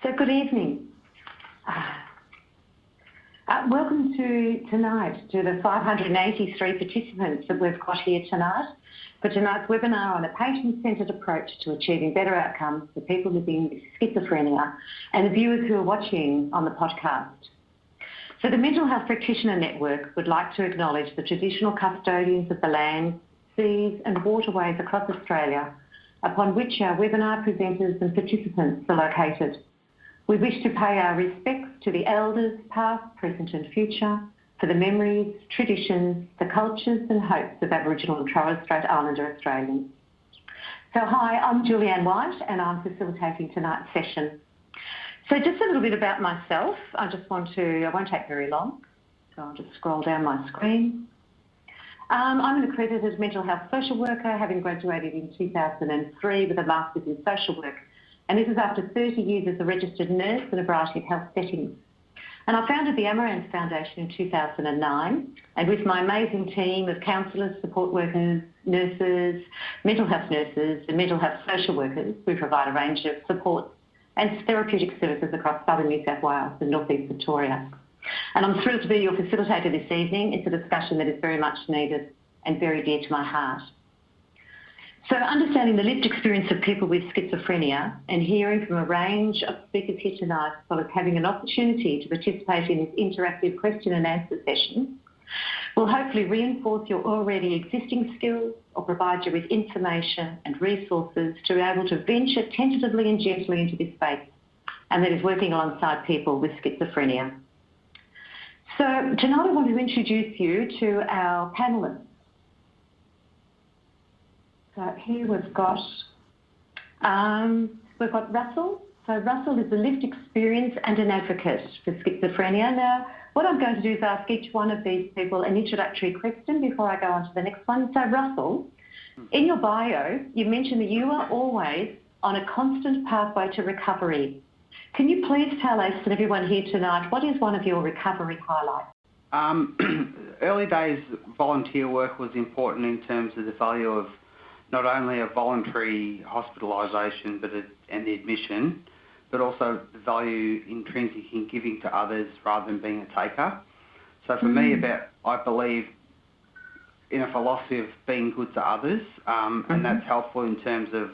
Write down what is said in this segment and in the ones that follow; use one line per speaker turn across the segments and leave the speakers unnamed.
So good evening. Uh, uh, welcome to tonight to the 583 participants that we've got here tonight for tonight's webinar on a patient-centred approach to achieving better outcomes for people living with schizophrenia and the viewers who are watching on the podcast. So the Mental Health Practitioner Network would like to acknowledge the traditional custodians of the land, seas and waterways across Australia upon which our webinar presenters and participants are located. We wish to pay our respects to the elders, past, present and future, for the memories, traditions, the cultures and hopes of Aboriginal and Torres Strait Islander Australians. So hi, I'm Julianne Whyte and I'm facilitating tonight's session. So just a little bit about myself. I just want to, I won't take very long, so I'll just scroll down my screen. Um, I'm an accredited mental health social worker, having graduated in 2003 with a Master's in Social Work and this is after 30 years as a registered nurse in a variety of health settings. And I founded the Amaranth Foundation in 2009, and with my amazing team of counsellors, support workers, nurses, mental health nurses, and mental health social workers, we provide a range of supports and therapeutic services across southern New South Wales and northeast Victoria. And I'm thrilled to be your facilitator this evening. It's a discussion that is very much needed and very dear to my heart. So understanding the lived experience of people with schizophrenia and hearing from a range of speakers here tonight, as well as having an opportunity to participate in this interactive question and answer session, will hopefully reinforce your already existing skills or provide you with information and resources to be able to venture tentatively and gently into this space, and that is working alongside people with schizophrenia. So tonight I want to introduce you to our panellists. So here we've got um, we've got Russell. So Russell is a lived experience and an advocate for schizophrenia. Now, what I'm going to do is ask each one of these people an introductory question before I go on to the next one. So Russell, in your bio, you mentioned that you are always on a constant pathway to recovery. Can you please tell us and everyone here tonight what is one of your recovery highlights?
Um, early days volunteer work was important in terms of the value of not only a voluntary hospitalisation but a, and the admission, but also the value intrinsic in giving to others rather than being a taker. So for mm. me, about I believe in a philosophy of being good to others, um, mm-hmm. and that's helpful in terms of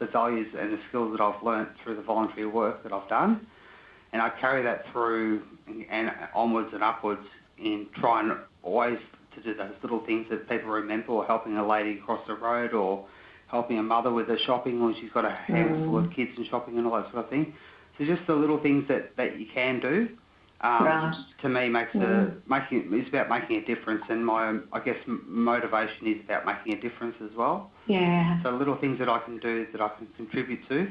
the values and the skills that I've learnt through the voluntary work that I've done, and I carry that through and onwards and upwards in trying always to do those little things that people remember, or helping a lady across the road, or helping a mother with her shopping when she's got a handful mm. of kids and shopping and all that sort of thing. So just the little things that, that you can do, um, right. to me makes mm. a making it's about making a difference, and my I guess motivation is about making a difference as well.
Yeah.
So little things that I can do that I can contribute to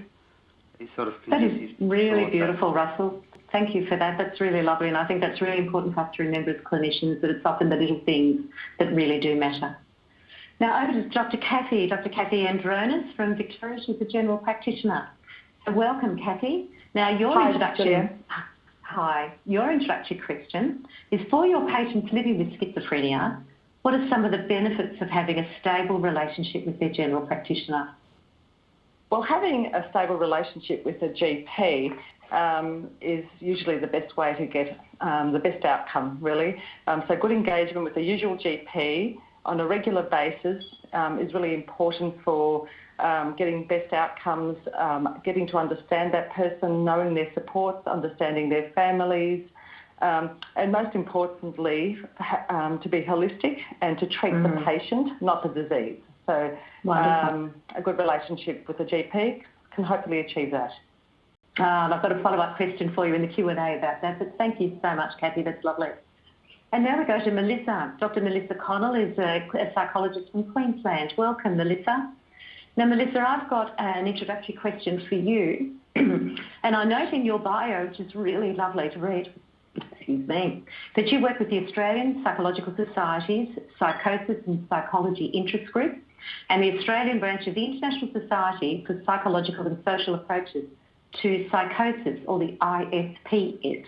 is sort of
that is really beautiful, Russell. Thank you for that. That's really lovely, and I think that's really important for us to remember as clinicians that it's often the little things that really do matter. Now over to Dr. Kathy, Dr. Kathy Andronis from Victoria. She's a general practitioner. So welcome, Kathy. Now your
hi,
introduction. Hi. Your introductory question is for your patients living with schizophrenia. What are some of the benefits of having a stable relationship with their general practitioner?
Well, having a stable relationship with a GP um, is usually the best way to get um, the best outcome, really. Um, so good engagement with the usual GP on a regular basis um, is really important for um, getting best outcomes, um, getting to understand that person, knowing their supports, understanding their families, and most importantly, to be holistic and to treat mm. the patient, not the disease. So a good relationship with a GP can hopefully achieve that.
Um, I've got a follow-up question for you in the Q&A about that, but thank you so much, Kathy. That's lovely. And now we go to Melissa. Dr. Melissa Connell is a, a psychologist from Queensland. Welcome, Melissa. Now, Melissa, I've got an introductory question for you. and I note in your bio, which is really lovely to read, excuse me, that you work with the Australian Psychological Society's Psychosis and Psychology Interest Group and the Australian branch of the International Society for Psychological and Social Approaches to psychosis or the ISPS.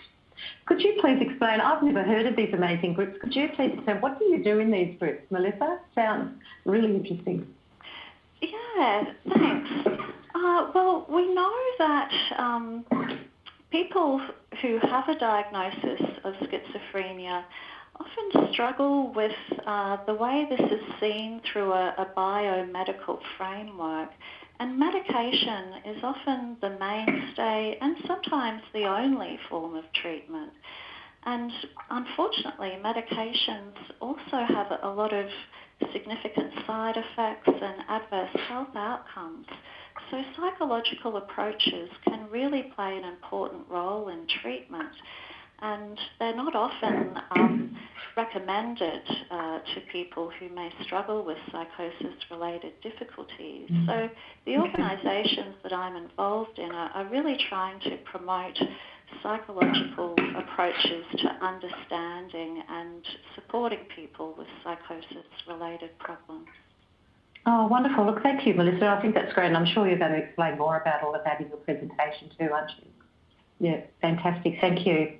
Could you please explain, I've never heard of these amazing groups, could you please explain what do you do in these groups? Melissa, sounds really interesting.
Yeah, thanks. Uh, well, we know that um, people who have a diagnosis of schizophrenia often struggle with uh, the way this is seen through a, a biomedical framework. And medication is often the mainstay and sometimes the only form of treatment. And unfortunately, medications also have a lot of significant side effects and adverse health outcomes. So psychological approaches can really play an important role in treatment and they're not often um, recommended uh, to people who may struggle with psychosis related difficulties. Mm. So the organisations that I'm involved in are, are really trying to promote psychological approaches to understanding and supporting people with psychosis related problems.
Oh, wonderful. Look, thank you, Melissa. I think that's great. And I'm sure you're going to explain more about all of that in your presentation too, aren't you? Yeah, fantastic. Thank you.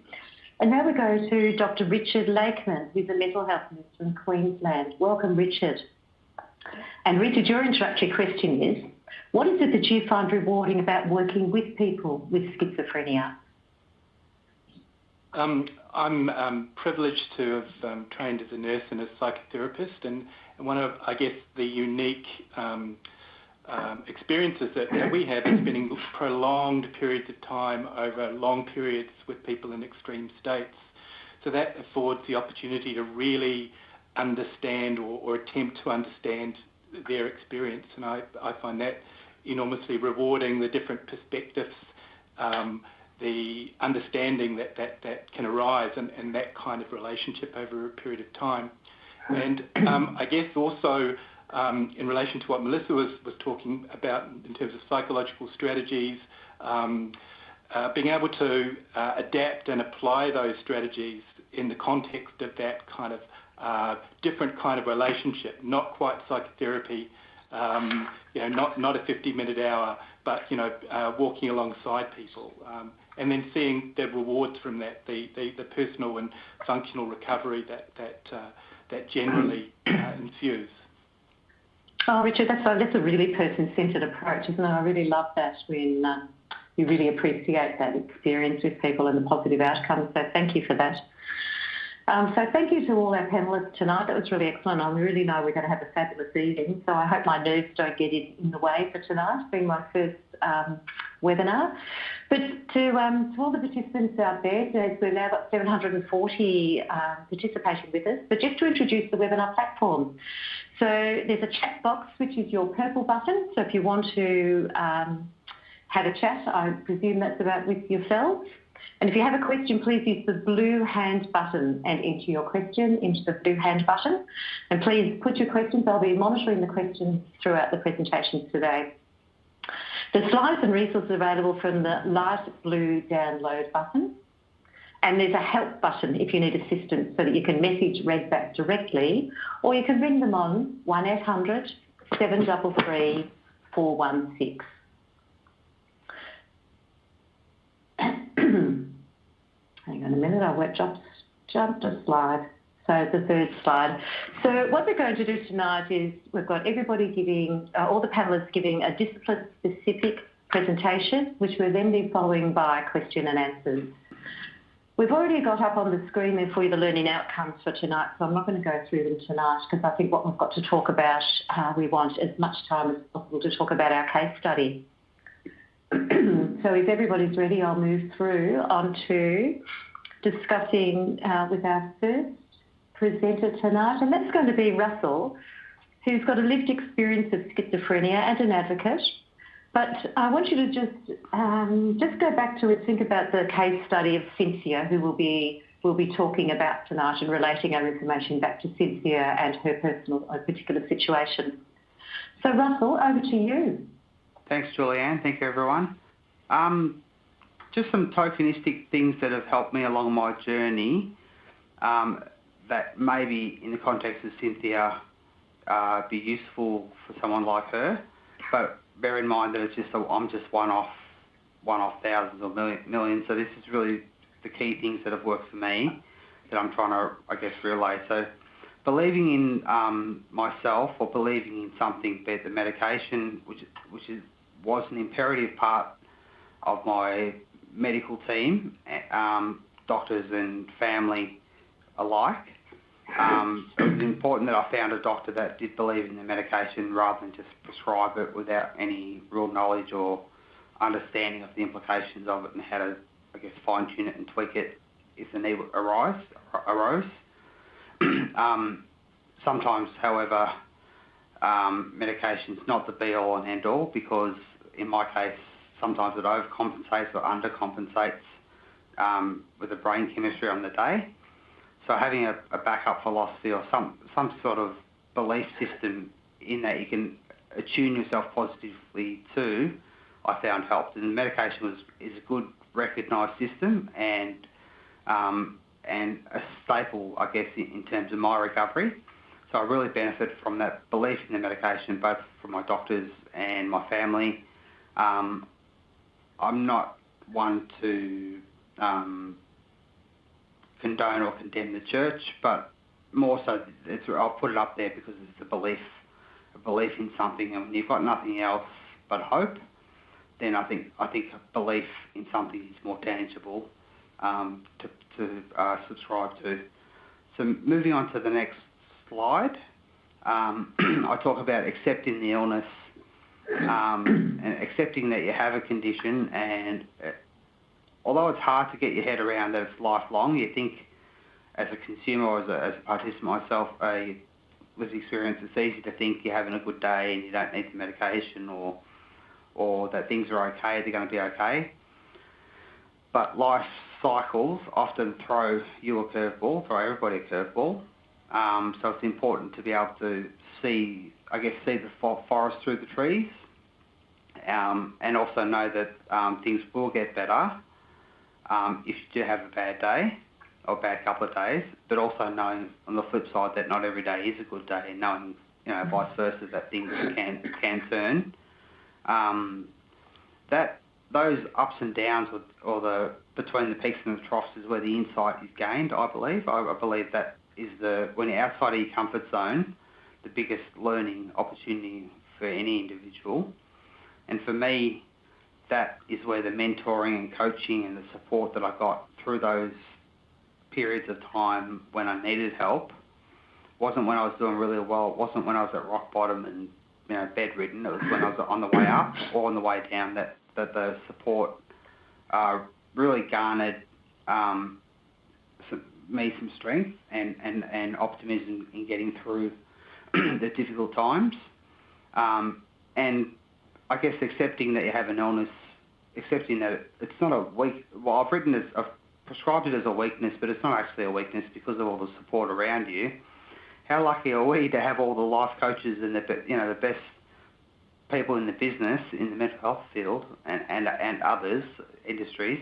And now we go to Dr. Richard Lakeman, who's a mental health minister in Queensland. Welcome, Richard. And Richard, your introductory question is, what is it that you find rewarding about working with people with schizophrenia?
Um, I'm um, privileged to have um, trained as a nurse and a psychotherapist, and, and one of, I guess, the unique um, experiences that, that, we have is spending prolonged periods of time over long periods with people in extreme states. So that affords the opportunity to really understand or, or attempt to understand their experience, and I, I, find that enormously rewarding. The different perspectives. Um, the understanding that, that, that can arise and, and that kind of relationship over a period of time. And um, I guess also um, in relation to what Melissa was, was talking about in terms of psychological strategies, um, uh, being able to uh, adapt and apply those strategies in the context of that kind of uh, different kind of relationship, not quite psychotherapy, um, you know, not, not a 50 minute hour, but, you know, uh, walking alongside people. Um, and then seeing the rewards from that, the, the, the personal and functional recovery that, that, uh, that generally uh, ensues.
Oh, Richard, that's a, that's a really person-centred approach, isn't it? I really love that when um, you really appreciate that experience with people and the positive outcomes. So thank you for that. Um, so thank you to all our panellists tonight. That was really excellent. I really know we're going to have a fabulous evening, so I hope my nerves don't get in, in the way for tonight, being my first um, webinar. But to, um, to all the participants out there, so we've now got 740 um, participating with us. But just to introduce the webinar platform. So there's a chat box, which is your purple button. So if you want to um, have a chat, I presume that's about with yourselves. And if you have a question, please use the blue hand button and enter your question into the blue hand button. And please put your questions. I'll be monitoring the questions throughout the presentation today. The slides and resources available from the light blue download button. And there's a help button if you need assistance so that you can message Redback directly or you can ring them on 1800 733 416. Hang on a minute, I went just jumped a slide. So the third slide. So what we're going to do tonight is we've got everybody giving, uh, all the panellists giving a discipline-specific presentation, which we'll then be following by question and answers. We've already got up on the screen there for you the learning outcomes for tonight, so I'm not going to go through them tonight because I think what we've got to talk about, uh, we want as much time as possible to talk about our case study. so if everybody's ready, I'll move through onto discussing uh, with our first presenter tonight, and that's going to be Russell, who's got a lived experience of schizophrenia and an advocate. But I want you to just um, just go back to and think about the case study of Cynthia, who will be will be talking about tonight and relating our information back to Cynthia and her personal uh, particular situation. So Russell, over to you.
Thanks, Julianne. Thank you, everyone. Um, just some tokenistic things that have helped me along my journey um, that maybe in the context of Cynthia uh, be useful for someone like her. But bear in mind that it's just a, I'm just one off, one off thousands or million, millions. So this is really the key things that have worked for me that I'm trying to, I guess, relay. So believing in um, myself or believing in something, be it the medication, which which is was an imperative part of my medical team, um, doctors and family alike. Um, it was important that I found a doctor that did believe in the medication rather than just prescribe it without any real knowledge or understanding of the implications of it and how to, I guess, fine tune it and tweak it if the need arise, arose. um, sometimes, however, um, medication's not the be all and end all because in my case, sometimes it overcompensates or undercompensates um, with the brain chemistry on the day. So having a, a backup philosophy or some some sort of belief system in that you can attune yourself positively to, I found helped. And medication was is a good recognised system and um, and a staple, I guess, in, in terms of my recovery. So I really benefit from that belief in the medication, both from my doctors and my family. Um, I'm not one to um, condone or condemn the church, but more so, I'll put it up there because it's a belief, a belief in something, and when you've got nothing else but hope, then I think I think belief in something is more tangible um, to, to uh, subscribe to. So moving on to the next slide, um, I talk about accepting the illness um, and accepting that you have a condition and uh, although it's hard to get your head around that it's lifelong, you think as a consumer or as a, as a participant myself, a lived experience, it's easy to think you're having a good day and you don't need the medication or or that things are okay, they're going to be okay. But life cycles often throw you a curveball, throw everybody a curveball. Um, so it's important to be able to see, I guess, see the forest through the trees, um, and also know that um, things will get better um, if you do have a bad day or a bad couple of days, but also knowing on the flip side that not every day is a good day, and knowing you know vice versa that things can can turn. Um, that those ups and downs or, or the between the peaks and the troughs is where the insight is gained. I believe. I, I believe that is the when you're outside of your comfort zone, the biggest learning opportunity for any individual. And for me, that is where the mentoring and coaching and the support that I got through those periods of time when I needed help wasn't when I was doing really well. It wasn't when I was at rock bottom and you know bedridden. It was when I was on the way up or on the way down that that the support uh, really garnered um, some, me some strength and, and, and optimism in getting through the difficult times. Um, and I guess accepting that you have an illness, accepting that it's not a weak. Well, I've written as I've prescribed it as a weakness, but it's not actually a weakness because of all the support around you. How lucky are we to have all the life coaches and the you know the best people in the business in the mental health field and and and others industries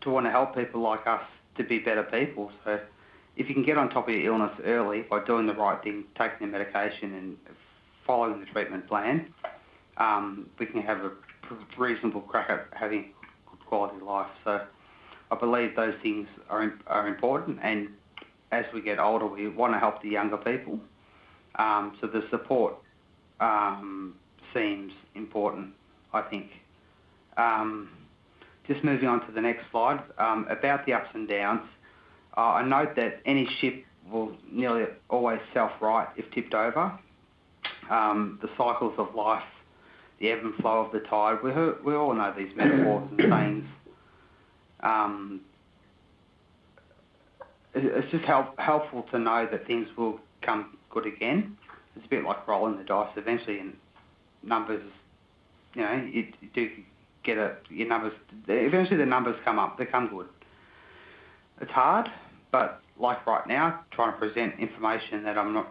to want to help people like us to be better people. So if you can get on top of your illness early by doing the right thing, taking the medication and following the treatment plan, um, we can have a reasonable crack at having good quality life. So I believe those things are are important, and as we get older, we want to help the younger people. Um, so the support um, seems important, I think. Um, just moving on to the next slide um, about the ups and downs. Uh, I note that any ship will nearly always self-right if tipped over. Um, the cycles of life the ebb and flow of the tide. We, we all know these metaphors and sayings. Um, it's just help, helpful to know that things will come good again. It's a bit like rolling the dice. Eventually, in numbers, you know, you, you do get a your numbers. Eventually, the numbers come up. They come good. It's hard, but like right now, trying to present information that I'm not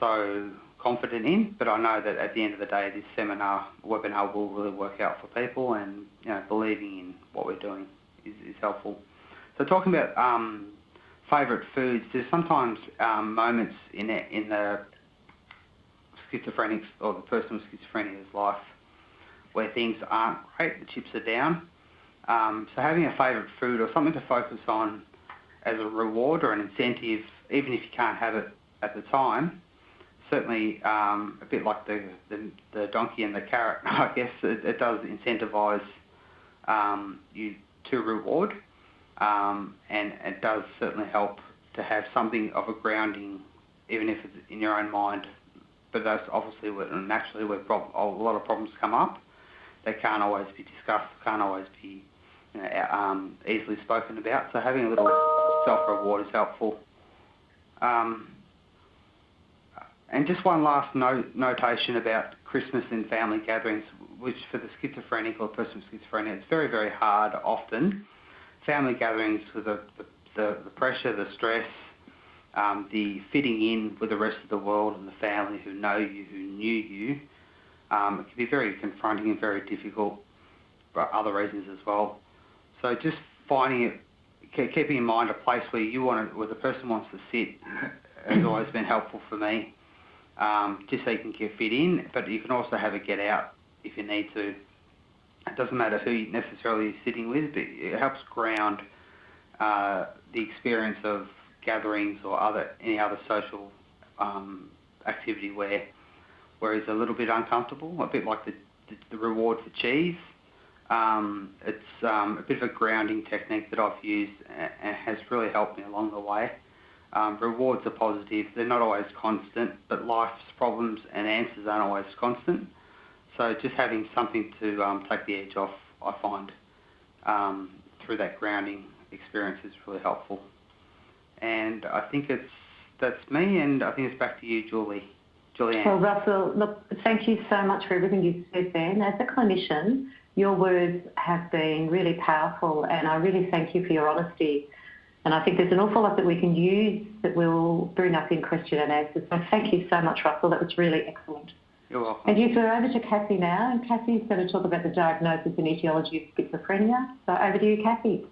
so confident in, but I know that at the end of the day, this seminar, webinar will really work out for people and, you know, believing in what we're doing is, is helpful. So talking about um, favourite foods, there's sometimes um, moments in, it, in the schizophrenic's or the person with schizophrenia's life where things aren't great, the chips are down. Um, so having a favourite food or something to focus on as a reward or an incentive, even if you can't have it at the time, certainly um, a bit like the, the, the donkey and the carrot. I guess it, it does incentivise um, you to reward, um, and it does certainly help to have something of a grounding, even if it's in your own mind. But that's obviously where, naturally where prob- a lot of problems come up. They can't always be discussed, can't always be you know, um, easily spoken about. So having a little self-reward is helpful. Um, and just one last note, notation about Christmas and family gatherings, which for the schizophrenic or person with schizophrenia, it's very, very hard often. Family gatherings with the, the, the pressure, the stress, um, the fitting in with the rest of the world and the family who know you, who knew you, um, it can be very confronting and very difficult for other reasons as well. So just finding it, keeping in mind a place where you want to, where the person wants to sit, has always been helpful for me. Um, just so you can get fit in, but you can also have a get out if you need to. It doesn't matter who you necessarily you're sitting with, but it helps ground uh, the experience of gatherings or other any other social um, activity where where he's a little bit uncomfortable, a bit like the, the, the reward for cheese. Um, it's um, a bit of a grounding technique that I've used and has really helped me along the way. Um, rewards are positive, they're not always constant, but life's problems and answers aren't always constant. So just having something to um, take the edge off, I find, um, through that grounding experience is really helpful. And I think it's that's me, and I think it's back to you, Julie. Julianne.
Well, Russell, look, thank you so much for everything you've said then. As a clinician, your words have been really powerful, and I really thank you for your honesty. And I think there's an awful lot that we can use that will bring up in question and answers. So thank you so much, Russell. That was really excellent.
You're welcome.
And you go over to Kathy now, and Kathy's going to talk about the diagnosis and etiology of schizophrenia. So over to you, Kathy.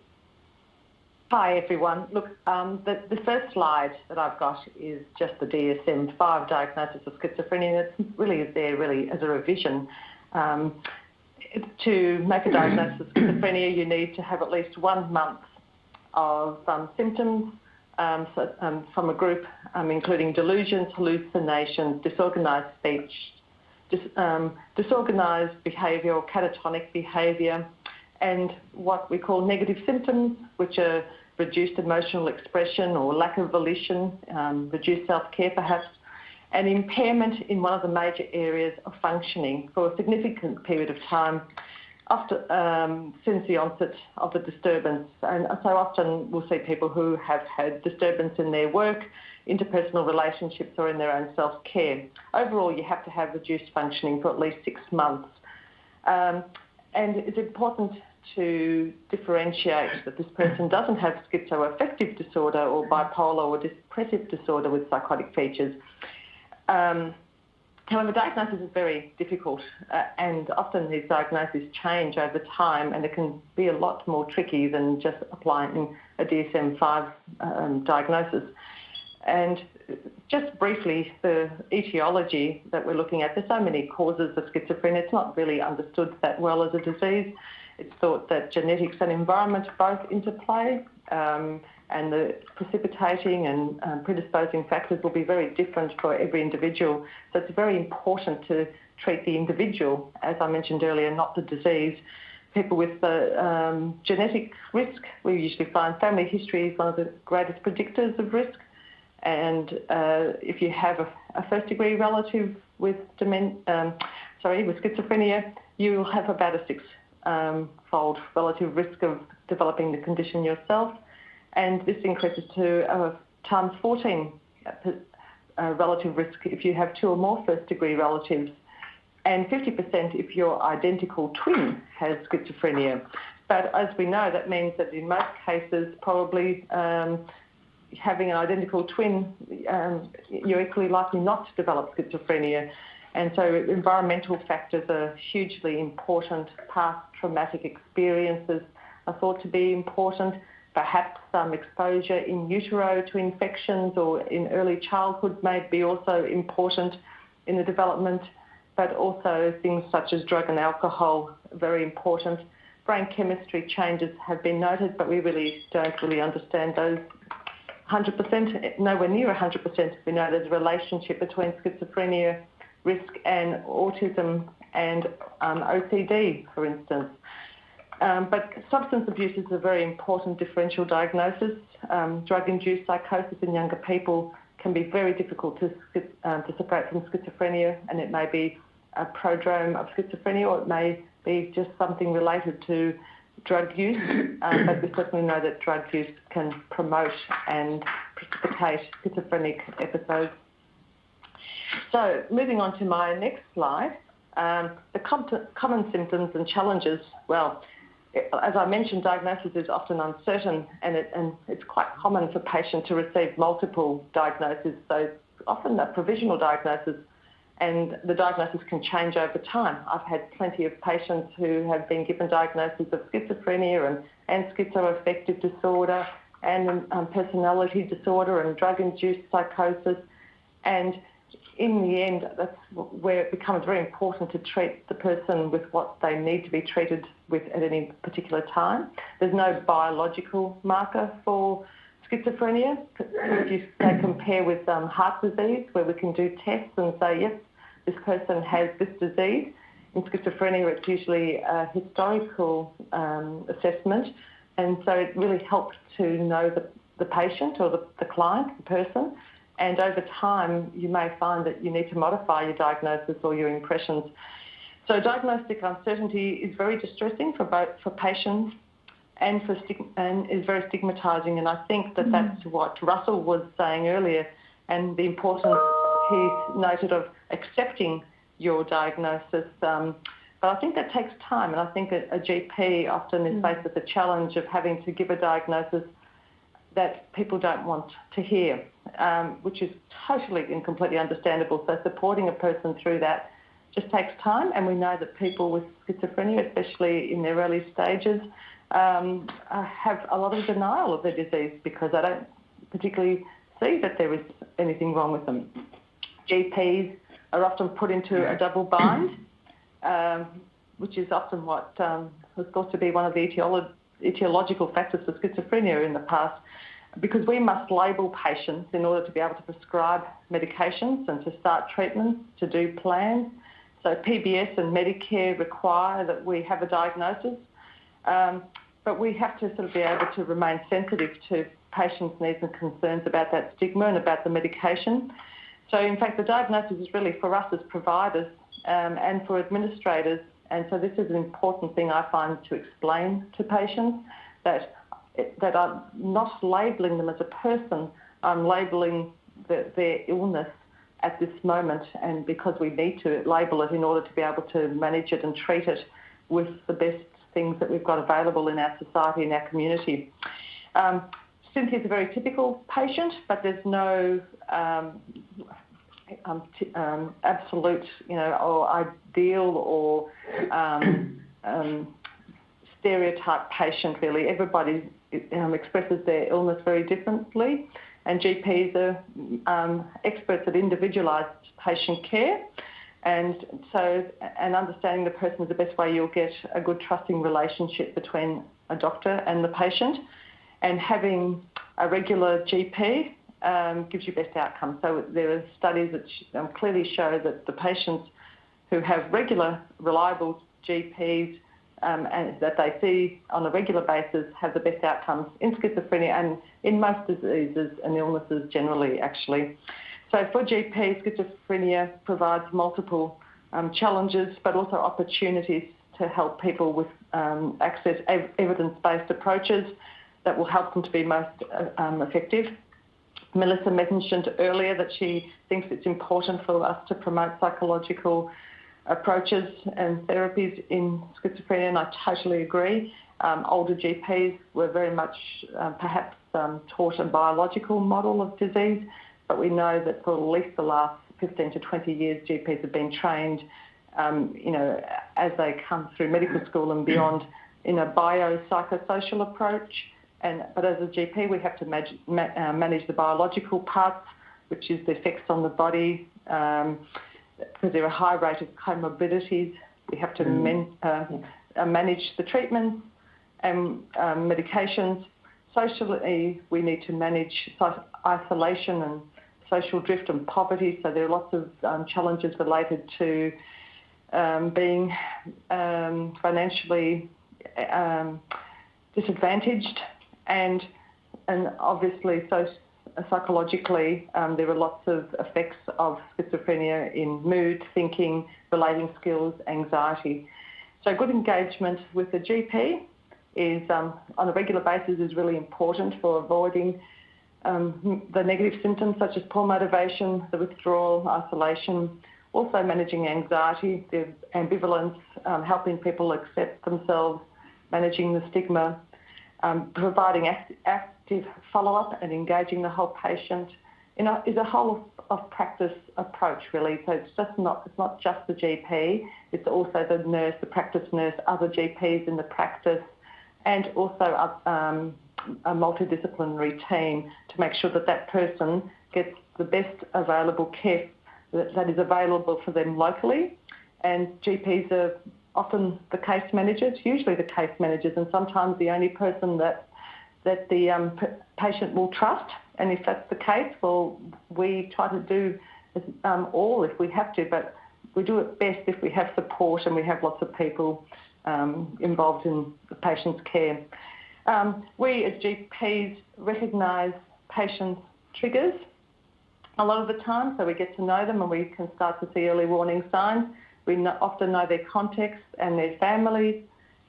Hi everyone. Look, um, the, the first slide that I've got is just the DSM-5 diagnosis of schizophrenia. It really is there really as a revision. Um, to make a diagnosis of schizophrenia, you need to have at least one month of um, symptoms um, so, um, from a group including delusions, hallucinations, disorganised speech, dis, disorganised behaviour or catatonic behaviour, and what we call negative symptoms, which are reduced emotional expression or lack of volition, um, reduced self-care perhaps, and impairment in one of the major areas of functioning for a significant period of time after, um, since the onset of the disturbance. And so often we'll see people who have had disturbance in their work, interpersonal relationships or in their own self-care. Overall, you have to have reduced functioning for at least six months. Um, and it's important to differentiate that this person doesn't have schizoaffective disorder or bipolar or depressive disorder with psychotic features. Um, however, diagnosis is very difficult uh, and often these diagnoses change over time and it can be a lot more tricky than just applying a DSM-5 um, diagnosis. And just briefly, the etiology that we're looking at, there's so many causes of schizophrenia, it's not really understood that well as a disease. It's thought that genetics and environment both interplay, um, and the precipitating and um, predisposing factors will be very different for every individual. So it's very important to treat the individual, as I mentioned earlier, not the disease. People with the um, genetic risk, we usually find family history is one of the greatest predictors of risk. And uh, if you have a, a first degree relative with um, sorry, with schizophrenia, you will have about a six um, fold relative risk of developing the condition yourself. And this increases to uh, times 14 uh, uh, relative risk if you have two or more first degree relatives, and 50% if your identical twin has schizophrenia. But as we know, that means that in most cases, probably um, having an identical twin, um, you're equally likely not to develop schizophrenia. And so environmental factors are hugely important. Past traumatic experiences are thought to be important. Perhaps some exposure in utero to infections or in early childhood may be also important in the development, but also things such as drug and alcohol, very important. Brain chemistry changes have been noted, but we really don't really understand those 100%, nowhere near 100%. We know there's a relationship between schizophrenia risk and autism and um, OCD, for instance. Um, but substance abuse is a very important differential diagnosis. Um, drug-induced psychosis in younger people can be very difficult to, um, to separate from schizophrenia, and it may be a prodrome of schizophrenia, or it may be just something related to drug use. Um, but we certainly know that drug use can promote and precipitate schizophrenic episodes. So, moving on to my next slide, um, the com- common symptoms and challenges. Well, as I mentioned, diagnosis is often uncertain and, it, and it's quite common for patients to receive multiple diagnoses. So often a provisional diagnosis and the diagnosis can change over time. I've had plenty of patients who have been given diagnoses of schizophrenia and, and schizoaffective disorder and um, personality disorder and drug-induced psychosis. And in the end, that's where it becomes very important to treat the person with what they need to be treated with at any particular time. There's no biological marker for schizophrenia. If you say compare with um, heart disease, where we can do tests and say, yes, this person has this disease. In schizophrenia, it's usually a historical um, assessment, and so it really helps to know the, the patient or the, the client, the person, and over time, you may find that you need to modify your diagnosis or your impressions. So diagnostic uncertainty is very distressing for both for patients and for and is very stigmatising. And I think that that's mm. what Russell was saying earlier, and the importance he noted of accepting your diagnosis. Um, but I think that takes time, and I think a, a GP often is mm. faced with the challenge of having to give a diagnosis that people don't want to hear, um, which is totally and completely understandable. So supporting a person through that just takes time, and we know that people with schizophrenia, especially in their early stages, um, uh, have a lot of denial of their disease because they don't particularly see that there is anything wrong with them. GPs are often put into a double bind, um, which is often what um, was thought to be one of the etiolo- etiological factors for schizophrenia in the past because we must label patients in order to be able to prescribe medications and to start treatments, to do plans. So PBS and Medicare require that we have a diagnosis, um, but we have to sort of be able to remain sensitive to patients' needs and concerns about that stigma and about the medication. So in fact, the diagnosis is really for us as providers um, and for administrators. And so this is an important thing I find to explain to patients that that I'm not labelling them as a person, I'm labelling the, their illness at this moment, and because we need to label it in order to be able to manage it and treat it with the best things that we've got available in our society and our community. Um, Cynthia's a very typical patient, but there's no um, um, t- um, absolute, you know, or ideal or um, um, stereotype patient. Really, everybody um, expresses their illness very differently, and GPs are um, experts at individualised patient care. And so, and understanding the person is the best way you'll get a good trusting relationship between a doctor and the patient. And having a regular GP um, gives you best outcomes. So there are studies that um, clearly show that the patients who have regular, reliable GPs um, and that they see on a regular basis have the best outcomes in schizophrenia and in most diseases and illnesses generally, actually. So for GP, schizophrenia provides multiple um, challenges but also opportunities to help people with um, access ev- evidence-based approaches that will help them to be most uh, um, effective. Melissa mentioned earlier that she thinks it's important for us to promote psychological approaches and therapies in schizophrenia, and I totally agree. Um, older GPs were very much uh, perhaps um, taught a biological model of disease, but we know that for at least the last 15 to 20 years, GPs have been trained, um, you know, as they come through medical school and beyond, in a biopsychosocial approach. And but as a GP, we have to manage, uh, manage the biological parts, which is the effects on the body. Um, because there are high rate of comorbidities. We have to mm. men, uh, uh, manage the treatments and um, medications. Socially, we need to manage isolation and social drift and poverty. So there are lots of um, challenges related to um, being um, financially um, disadvantaged, and and obviously so psychologically um, there are lots of effects of schizophrenia in mood, thinking, relating skills, anxiety. So good engagement with the GP is um, on a regular basis is really important for avoiding um, the negative symptoms such as poor motivation, the withdrawal, isolation, also managing anxiety, the ambivalence, um, helping people accept themselves, managing the stigma, um, providing act- follow-up and engaging the whole patient is a whole of practice approach really. So it's just not it's not just the GP, it's also the nurse, the practice nurse, other GPs in the practice, and also a, um, a multidisciplinary team to make sure that that person gets the best available care that, that is available for them locally. And GPs are often the case managers, usually the case managers, and sometimes the only person that that the um, patient will trust. And if that's the case, well, we try to do um, all if we have to, but we do it best if we have support and we have lots of people um, involved in the patient's care. Um, we as GPs recognise patients' triggers a lot of the time, so we get to know them and we can start to see early warning signs. We often know their context and their families,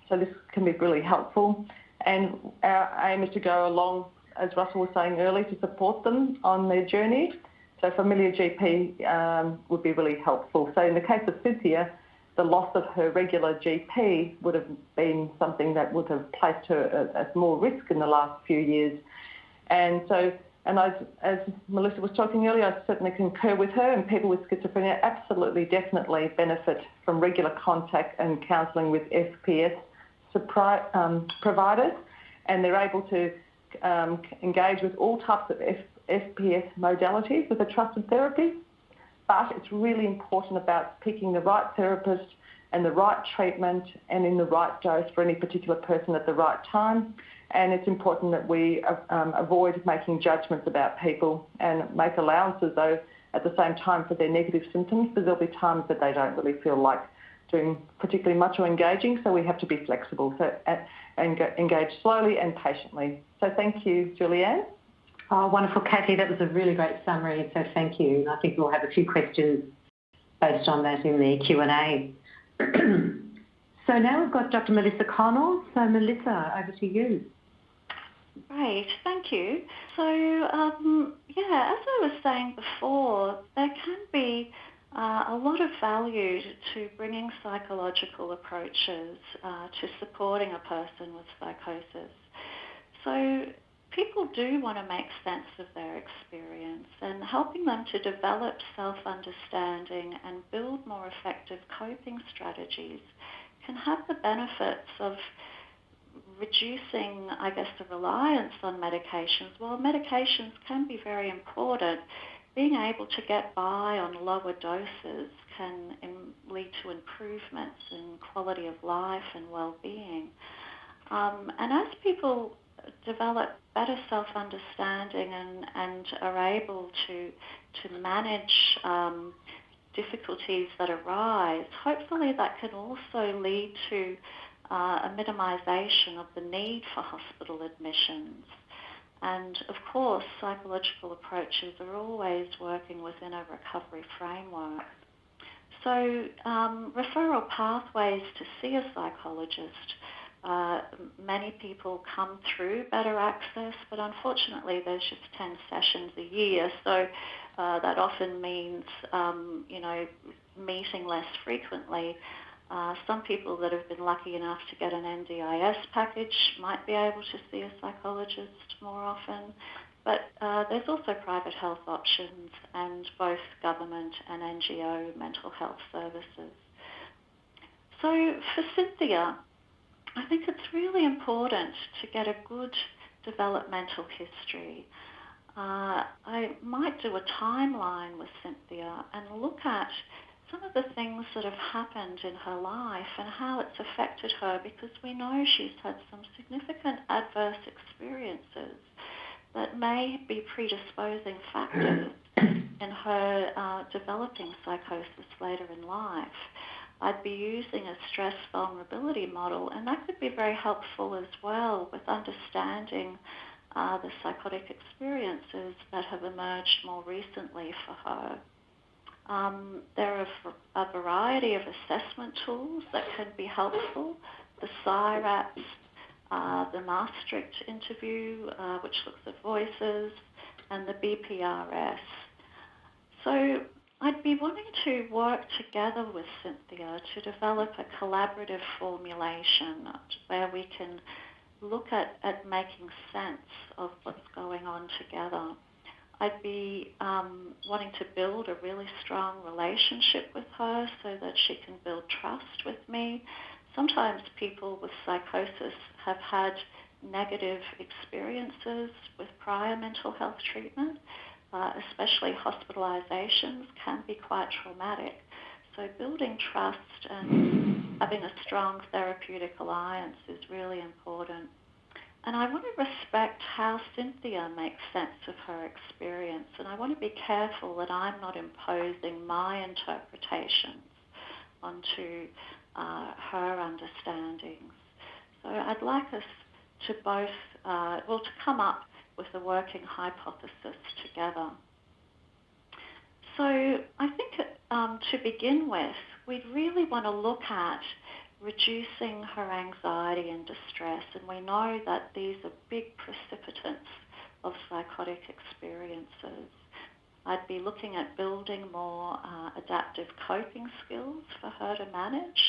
so this can be really helpful. And our aim is to go along, as Russell was saying earlier, to support them on their journey. So familiar GP um, would be really helpful. So in the case of Cynthia, the loss of her regular GP would have been something that would have placed her at, more risk in the last few years. And so, and as, as Melissa was talking earlier, I certainly concur with her, and people with schizophrenia absolutely, definitely benefit from regular contact and counselling with FPS providers, and they're able to um, engage with all types of FPS modalities with a trusted therapy but it's really important about picking the right therapist and the right treatment and in the right dose for any particular person at the right time. And it's important that we um, avoid making judgments about people and make allowances, though, at the same time for their negative symptoms, because there'll be times that they don't really feel like doing particularly much or engaging, so we have to be flexible so, and engage slowly and patiently. So thank you, Julianne.
Oh, wonderful, Kathy. That was a really great summary, so thank you. And I think we'll have a few questions based on that in the Q&A. so now we've got Dr. Melissa Connell. So Melissa, over to you.
Great, thank you. So um, yeah, as I was saying before, there can be uh, a lot of value to bringing psychological approaches uh, to supporting a person with psychosis. So people do want to make sense of their experience and helping them to develop self-understanding and build more effective coping strategies can have the benefits of reducing, I guess, the reliance on medications. While medications can be very important, being able to get by on lower doses can lead to improvements in quality of life and well-being. Um, and as people develop better self-understanding and, and are able to, to manage um, difficulties that arise, hopefully that can also lead to uh, a minimisation of the need for hospital admissions. And of course, psychological approaches are always working within a recovery framework. So, um, referral pathways to see a psychologist uh, many people come through better access, but unfortunately there's just 10 sessions a year, so uh, that often means, um, you know, meeting less frequently. Uh, some people that have been lucky enough to get an NDIS package might be able to see a psychologist more often, but uh, there's also private health options and both government and NGO mental health services. So for Cynthia, I think it's really important to get a good developmental history. Uh, I might do a timeline with Cynthia and look at some of the things that have happened in her life and how it's affected her because we know she's had some significant adverse experiences that may be predisposing factors in her uh, developing psychosis later in life. I'd be using a stress vulnerability model, and that could be very helpful as well with understanding uh, the psychotic experiences that have emerged more recently for her. Um, there are a variety of assessment tools that can be helpful. The PSYRATS, uh, the Maastricht interview, uh, which looks at voices, and the BPRS. So I'd be wanting to work together with Cynthia to develop a collaborative formulation where we can look at, at making sense of what's going on together. I'd be um, wanting to build a really strong relationship with her so that she can build trust with me. Sometimes people with psychosis have had negative experiences with prior mental health treatment, uh, especially hospitalizations, can be quite traumatic. So, building trust and having a strong therapeutic alliance is really important. And I want to respect how Cynthia makes sense of her experience, and I want to be careful that I'm not imposing my interpretations onto uh, her understandings. So I'd like us to both, uh, well, to come up with a working hypothesis together. So I think um, to begin with, we'd really want to look at reducing her anxiety and distress, and we know that these are big precipitants of psychotic experiences. I'd be looking at building more uh, adaptive coping skills for her to manage.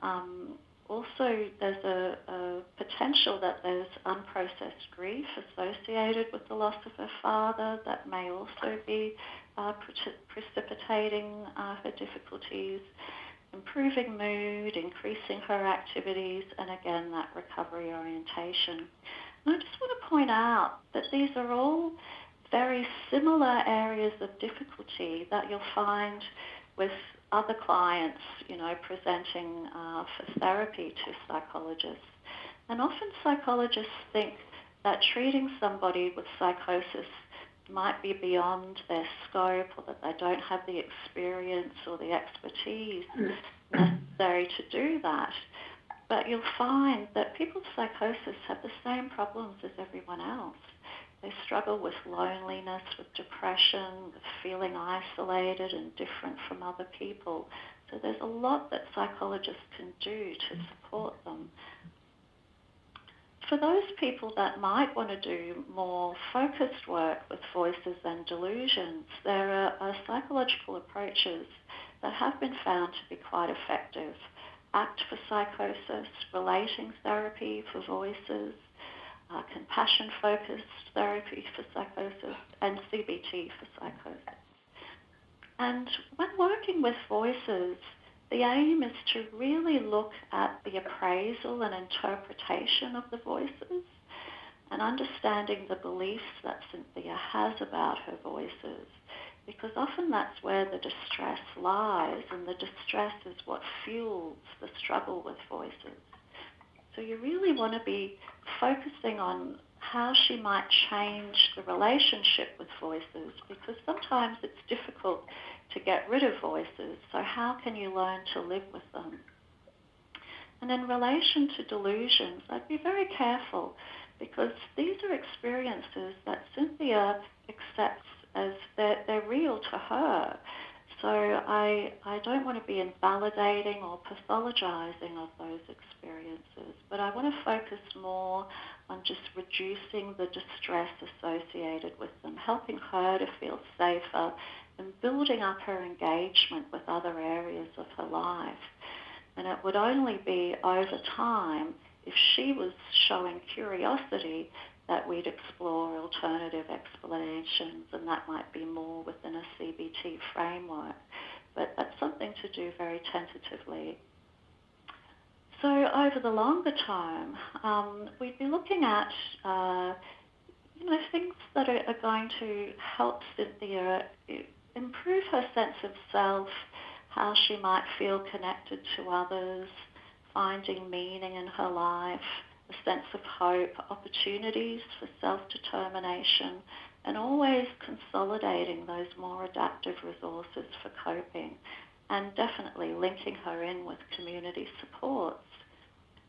Um, also, there's a, a, potential that there's unprocessed grief associated with the loss of her father that may also be uh, pre- precipitating uh, her difficulties, improving mood, increasing her activities, and again, that recovery orientation. And I just want to point out that these are all very similar areas of difficulty that you'll find with other clients, you know, presenting uh, for therapy to psychologists. And often psychologists think that treating somebody with psychosis might be beyond their scope or that they don't have the experience or the expertise mm. necessary to do that. But you'll find that people with psychosis have the same problems as everyone else. They struggle with loneliness, with depression, with feeling isolated and different from other people. So there's a lot that psychologists can do to support them. For those people that might want to do more focused work with voices and delusions, there are, are psychological approaches that have been found to be quite effective. ACT for psychosis, relating therapy for voices, uh, compassion focused therapy for psychosis, and CBT for psychosis. And when working with voices, the aim is to really look at the appraisal and interpretation of the voices and understanding the beliefs that Cynthia has about her voices, because often that's where the distress lies, and the distress is what fuels the struggle with voices. So you really want to be focusing on how she might change the relationship with voices because sometimes it's difficult to get rid of voices. So, how can you learn to live with them? And in relation to delusions, I'd be very careful because these are experiences that Cynthia accepts as they're, they're real to her. So I, I don't want to be invalidating or pathologizing of those experiences, but I want to focus more on just reducing the distress associated with them, helping her to feel safer, and building up her engagement with other areas of her life. And it would only be over time if she was showing curiosity that we'd explore alternative explanations, and that might be more within a CBT framework. But that's something to do very tentatively. So over the longer term, um, we'd be looking at uh, you know things that are, are going to help Cynthia improve her sense of self, how she might feel connected to others, finding meaning in her life a sense of hope, opportunities for self determination, and always consolidating those more adaptive resources for coping and definitely linking her in with community supports.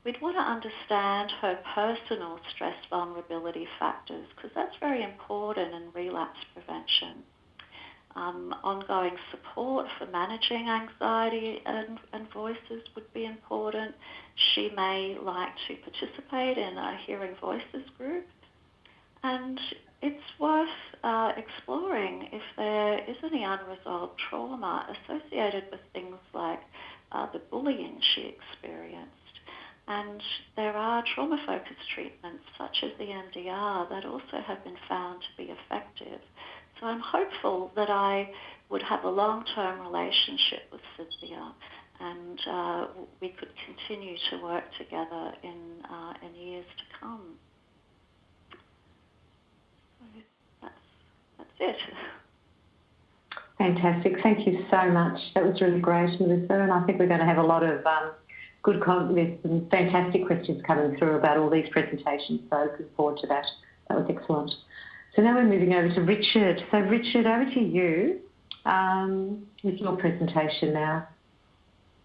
We'd want to understand her personal stress vulnerability factors because that's very important in relapse prevention. Um, ongoing support for managing anxiety and, and, voices would be important. She may like to participate in a hearing voices group. And it's worth uh, exploring if there is any unresolved trauma associated with things like uh, the bullying she experienced. And there are trauma focused treatments such as the EMDR that also have been found to be effective. So I'm hopeful that I would have a long term relationship with Cynthia and uh, we could continue to work together in, uh, in years to come. That's, that's it.
Fantastic. Thank you so much. That was really great, Melissa. And I think we're going to have a lot of um, good, there's some fantastic questions coming through about all these presentations. So looking forward to that. That was excellent. So now we're moving over to Richard. So Richard, over to you um, with your presentation now.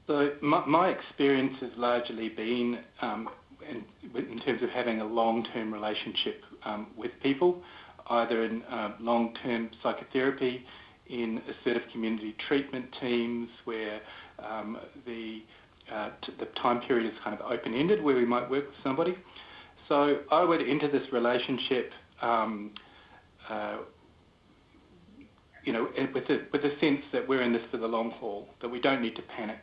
So my, my experience has largely been um, in, in, terms of having a long-term relationship um, with people, either in uh, long-term psychotherapy, in assertive community treatment teams where um, the uh, the time period is kind of open-ended, where we might work with somebody. So I would enter this relationship um, uh, you know, with a, with a sense that we're in this for the long haul, that we don't need to panic.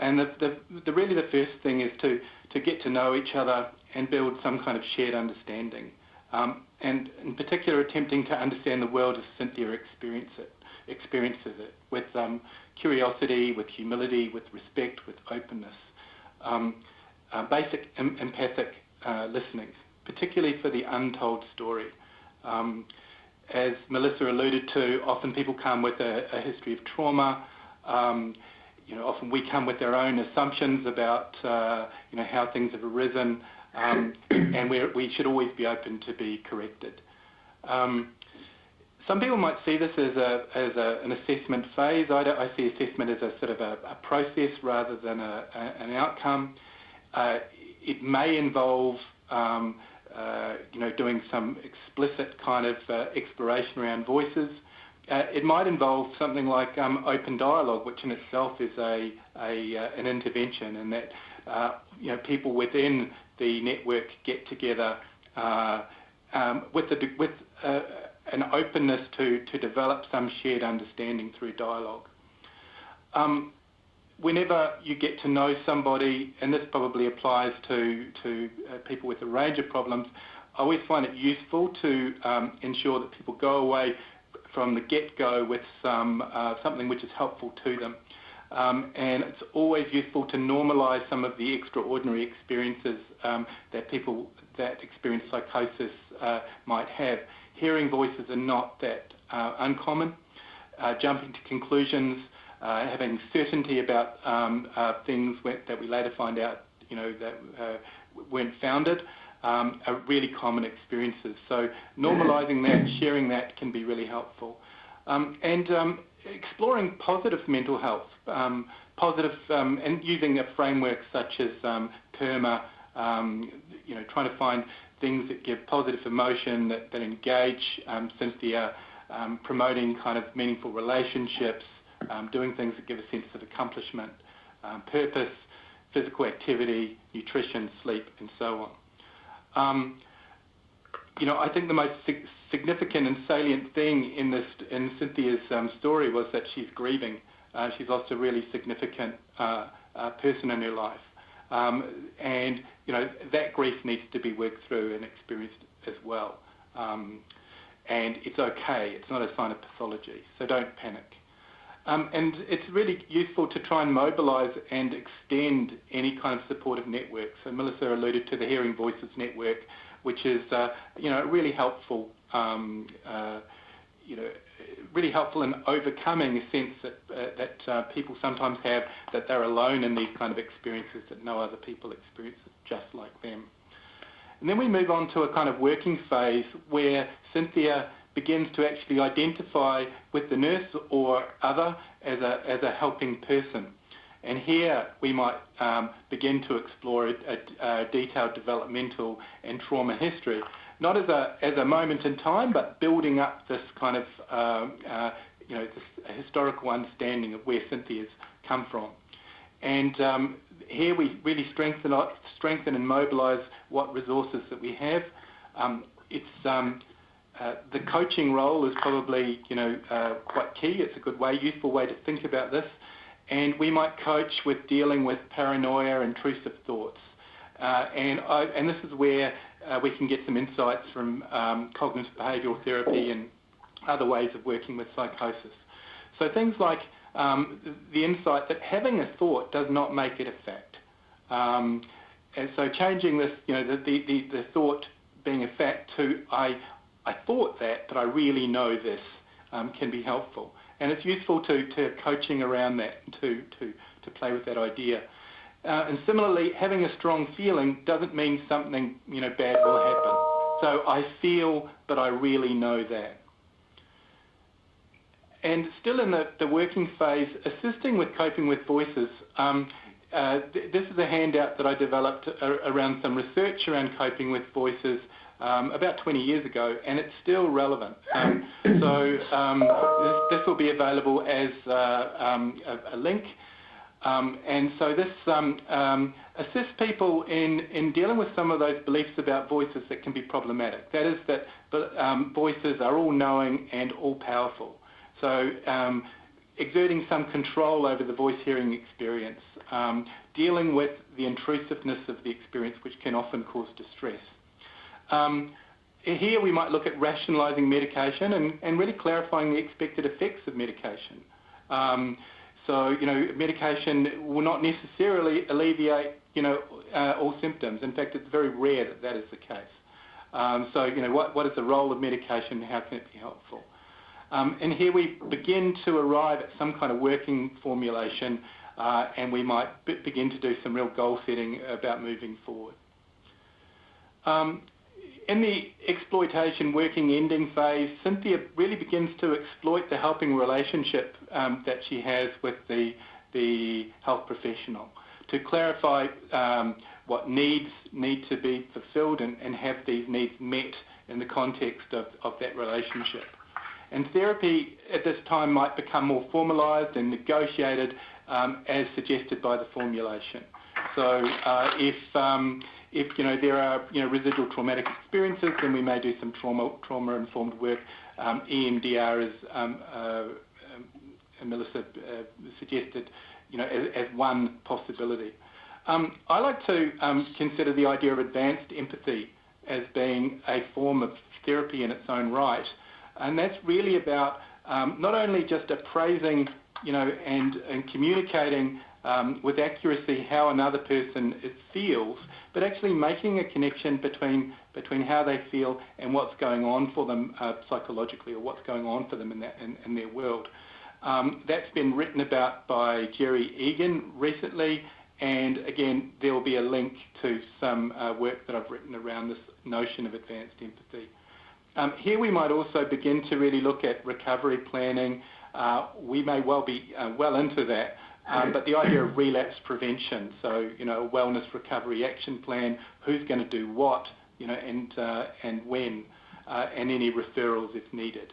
And the, the, the, really the first thing is to, to get to know each other and build some kind of shared understanding. Um, and in particular, attempting to understand the world as Cynthia experience it, experiences it, with um, curiosity, with humility, with respect, with openness. Um, uh, basic em- empathic uh, listening, particularly for the untold story. Um, as Melissa alluded to, often people come with a, a history of trauma. Um, you know, often we come with our own assumptions about uh, you know how things have arisen, um, and we should always be open to be corrected. Um, some people might see this as, a, as a, an assessment phase. I, I, see assessment as a sort of a, a process rather than an outcome. Uh, it may involve um, uh, you know, doing some explicit kind of uh, exploration around voices. Uh, it might involve something like um, open dialogue, which in itself is a, a uh, an intervention, and that uh, you know people within the network get together um, with, the, with an openness to, to develop some shared understanding through dialogue. Um, whenever you get to know somebody, and this probably applies to, to uh, people with a range of problems, I always find it useful to um, ensure that people go away from the get-go with some uh, something which is helpful to them. Um, and it's always useful to normalise some of the extraordinary experiences um, that people that experience psychosis uh, might have. Hearing voices are not that uh, uncommon. Uh, jumping to conclusions uh, having certainty about um, uh, things that we later find out, you know, that uh, weren't founded, um, are really common experiences. So normalising that, sharing that can be really helpful. Um, and um, exploring positive mental health, um, positive, um, and using a framework such as PERMA, you know, trying to find things that give positive emotion, that, that engage Cynthia, promoting kind of meaningful relationships, um, doing things that give a sense of accomplishment, um, purpose, physical activity, nutrition, sleep, and so on. Um, you know, I think the most sig- significant and salient thing in this in Cynthia's um, story was that she's grieving. Uh, she's lost a really significant uh, uh, person in her life, um, and you know that grief needs to be worked through and experienced as well. Um, and it's okay. It's not a sign of pathology, so don't panic. Um, and it's really useful to try and mobilise and extend any kind of supportive network. So Melissa alluded to the Hearing Voices Network, which is uh, you know really helpful. Um, uh, you know, really helpful in overcoming a sense that uh, that uh, people sometimes have that they're alone in these kind of experiences that no other people experience just like them. And then we move on to a kind of working phase where Cynthia begins to actually identify with the nurse or other as a, as a helping person. And here we might um, begin to explore a, a, a, detailed developmental and trauma history, not as a, as a moment in time, but building up this kind of um, uh, you know, historical understanding of where Cynthia's come from. And um, here we really strengthen, strengthen and mobilise what resources that we have. Um, it's um, uh, the coaching role is probably you know uh, quite key. It's a good way, useful way to think about this. And we might coach with dealing with paranoia, intrusive thoughts. Uh, and, I, and this is where uh, we can get some insights from um, cognitive behavioural therapy and other ways of working with psychosis. So things like um, the insight that having a thought does not make it a fact. Um, and so changing this, you know, the, the, the, thought being a fact to I, I thought that, but I really know this um, can be helpful. And it's useful to, to coaching around that to, to, to play with that idea. Uh, and similarly, having a strong feeling doesn't mean something you know bad will happen. So I feel, but I really know that. And still in the, the working phase, assisting with coping with voices. Um, uh, th this is a handout that I developed around some research around coping with voices um, about 20 years ago, and it's still relevant. Um, so um, this, this, will be available as uh, um, a, a, link. Um, and so this um, assists people in, in dealing with some of those beliefs about voices that can be problematic. That is that voices are all knowing and all powerful. So exerting some control over the voice hearing experience, dealing with the intrusiveness of the experience, which can often cause distress. Um, here we might look at rationalising medication and, and, really clarifying the expected effects of medication. Um, so, you know, medication will not necessarily alleviate, you know, uh, all symptoms. In fact, it's very rare that that is the case. Um, so, you know, what, what is the role of medication? How can it be helpful? Um, and here we begin to arrive at some kind of working formulation uh, and we might begin to do some real goal setting about moving forward. Um, in the exploitation working ending phase, Cynthia really begins to exploit the helping relationship um, that she has with the, the health professional to clarify um, what needs need to be fulfilled and, and, have these needs met in the context of, of that relationship. And therapy at this time might become more formalised and negotiated um, as suggested by the formulation. So uh, if um, if you know there are you know residual traumatic experiences, then we may do some trauma trauma informed work. Um, EMDR, as um, uh, um, Melissa uh, suggested, you know as, as one possibility. Um, I like to um, consider the idea of advanced empathy as being a form of therapy in its own right, and that's really about um, not only just appraising, you know, and, and communicating um, with accuracy how another person feels, but actually making a connection between between how they feel and what's going on for them uh, psychologically, or what's going on for them in, that, in, in their world. Um, that's been written about by Gerry Egan recently, and again, there will be a link to some uh, work that I've written around this notion of advanced empathy. Um, here we might also begin to really look at recovery planning. Uh, we may well be uh, well into that, um, but the idea of relapse prevention, so you know, a wellness recovery action plan, who's going to do what, you know, and uh, and when, uh, and any referrals if needed.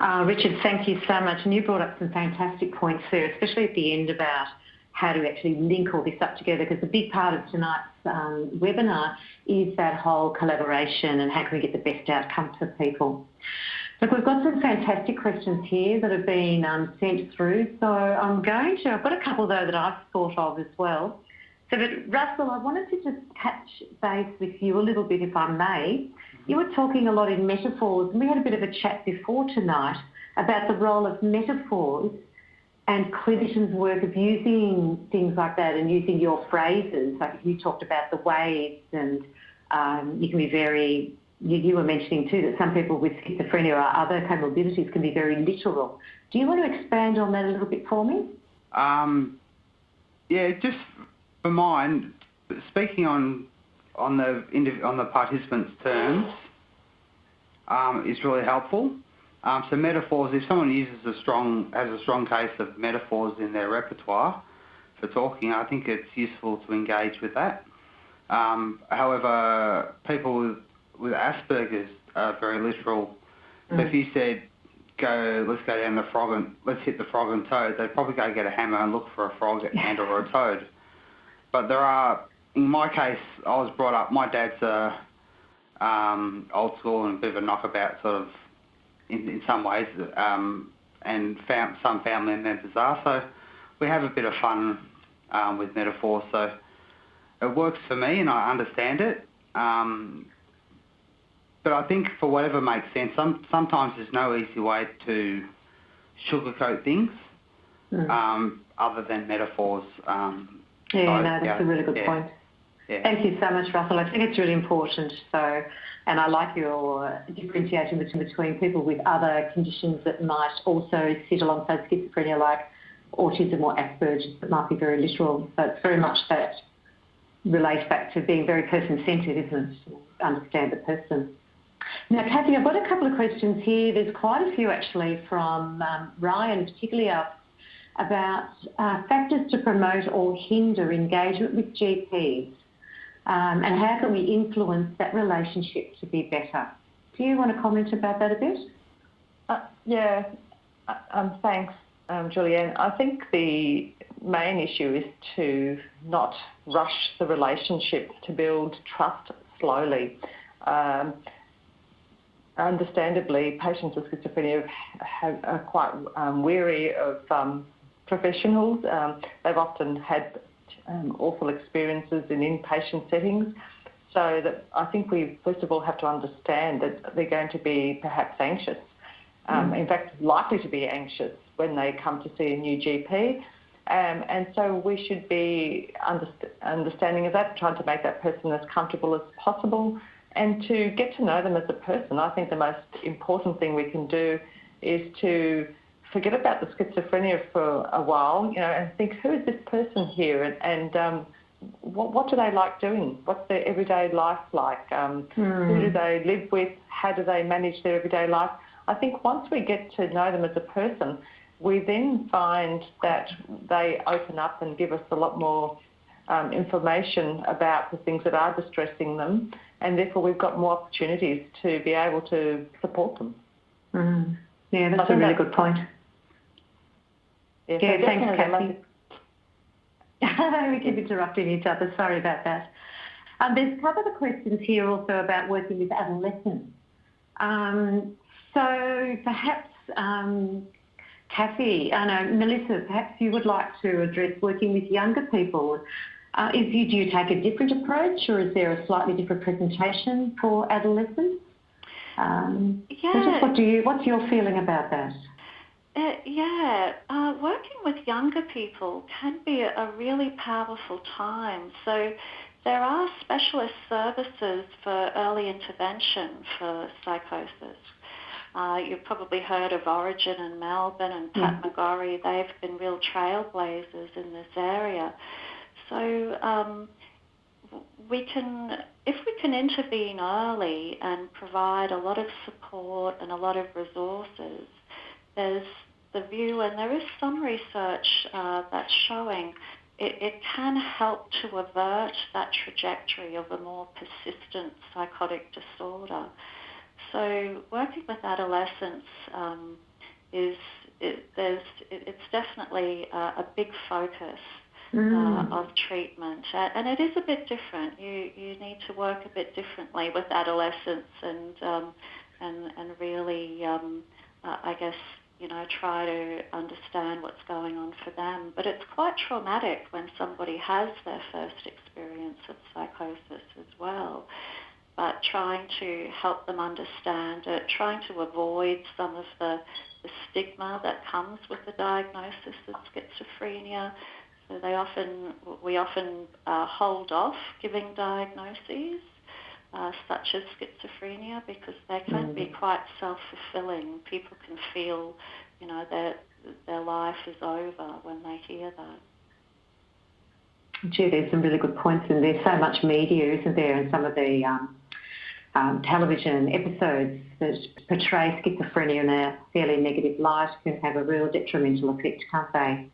Uh, Richard, thank you so much. And you brought up some fantastic points there, especially at the end about how to actually link all this up together, because a big part of tonight's um, webinar is that whole collaboration and how can we get the best outcome for people. Look, we've got some fantastic questions here that have been um, sent through. So I'm going to, I've got a couple though that I've thought of as well. So, but Russell, I wanted to just touch base with you a little bit, if I may. You were talking a lot in metaphors, and we had a bit of a chat before tonight about the role of metaphors and clinicians' work of using things like that and using your phrases. Like you talked about the waves, and um, you can be very you were mentioning too that some people with schizophrenia or other comorbidities can be very literal. Do you want to expand on that a little bit for me?
Um, yeah, just for mine, speaking on on the on the participants' terms, um, is really helpful. Um, so metaphors, if someone uses a strong, has a strong case of metaphors in their repertoire for talking, I think it's useful to engage with that. Um, however, people with, Asperger's are very literal. Mm. So if you said, go, let's go down the frog and let's hit the frog and toad, they'd probably go get a hammer and look for a frog and or a toad. But there are, in my case, I was brought up, my dad's a um, old school and a bit of a knockabout sort of in, in some ways, um, and fam- some family members are. So we have a bit of fun um, with metaphors. So it works for me, and I understand it. Um, but I think for whatever makes sense, some, sometimes there's no easy way to sugarcoat things mm. um, other than metaphors. Um,
yeah, so, no, that's yeah, a really good yeah. point. Yeah. Thank you so much, Russell. I think it's really important. So, and I like your differentiation between, between people with other conditions that might also sit alongside schizophrenia, like autism or Asperger's, that might be very literal. So it's very much that relates back to being very person-centred, isn't it? Understand the person. Now, Kathy, I've got a couple of questions here. There's quite a few actually from um, Ryan, particularly about uh, factors to promote or hinder engagement with GPs um, and how can we influence that relationship to be better? Do you want to comment about that a bit?
Uh, yeah, uh, um, thanks, um, Julianne. I think the main issue is to not rush the relationship, to build trust slowly. Um, understandably, patients with schizophrenia have, are quite um, weary of um, professionals. Um, they've often had um, awful experiences in inpatient settings. So that I think we first of all have to understand that they're going to be perhaps anxious. Um, mm. In fact, likely to be anxious when they come to see a new GP. Um, and so we should be underst- understanding of that, trying to make that person as comfortable as possible and to get to know them as a person. I think the most important thing we can do is to forget about the schizophrenia for a while, you know, and think who is this person here, and, and um, what, what do they like doing? What's their everyday life like? Um, mm. Who do they live with? How do they manage their everyday life? I think once we get to know them as a person, we then find that they open up and give us a lot more um, information about the things that are distressing them, and therefore we've got more opportunities to be able to support them.
Mm. Yeah, that's a really good point.
Yeah, yeah thanks, Kathy.
we keep interrupting each other. Sorry about that. Um, there's a couple of questions here also about working with adolescents. Um, so perhaps, um, Kathy, I know, Melissa, perhaps you would like to address working with younger people. Uh, is you, do you take a different approach or is there a slightly different presentation for adolescents? Um, yeah. So just what do you, what's your feeling about that?
Uh, yeah, uh, working with younger people can be a really powerful time. So there are specialist services for early intervention for psychosis. Uh, you've probably heard of Orygen in Melbourne and Pat mm. McGorry. They've been real trailblazers in this area. So um, we can, if we can intervene early and provide a lot of support and a lot of resources, there's the view, and there is some research uh, that's showing it, it, can help to avert that trajectory of a more persistent psychotic disorder. So working with adolescents um, is it, there's it, it's definitely a, a big focus mm. uh, of treatment, and it is a bit different. You you need to work a bit differently with adolescents and um, and and really um, uh, I guess you know, try to understand what's going on for them. But it's quite traumatic when somebody has their first experience of psychosis as well. But trying to help them understand it, trying to avoid some of the, the stigma that comes with the diagnosis of schizophrenia. So they often, we often uh, hold off giving diagnoses uh, such as schizophrenia because they can mm. be quite self-fulfilling. People can feel, you know, that their life is over when they hear that.
Gee, there's some really good points, and there's so much media, isn't there, and some of the um, um, television episodes that portray schizophrenia in a fairly negative light can have a real detrimental effect, can't they?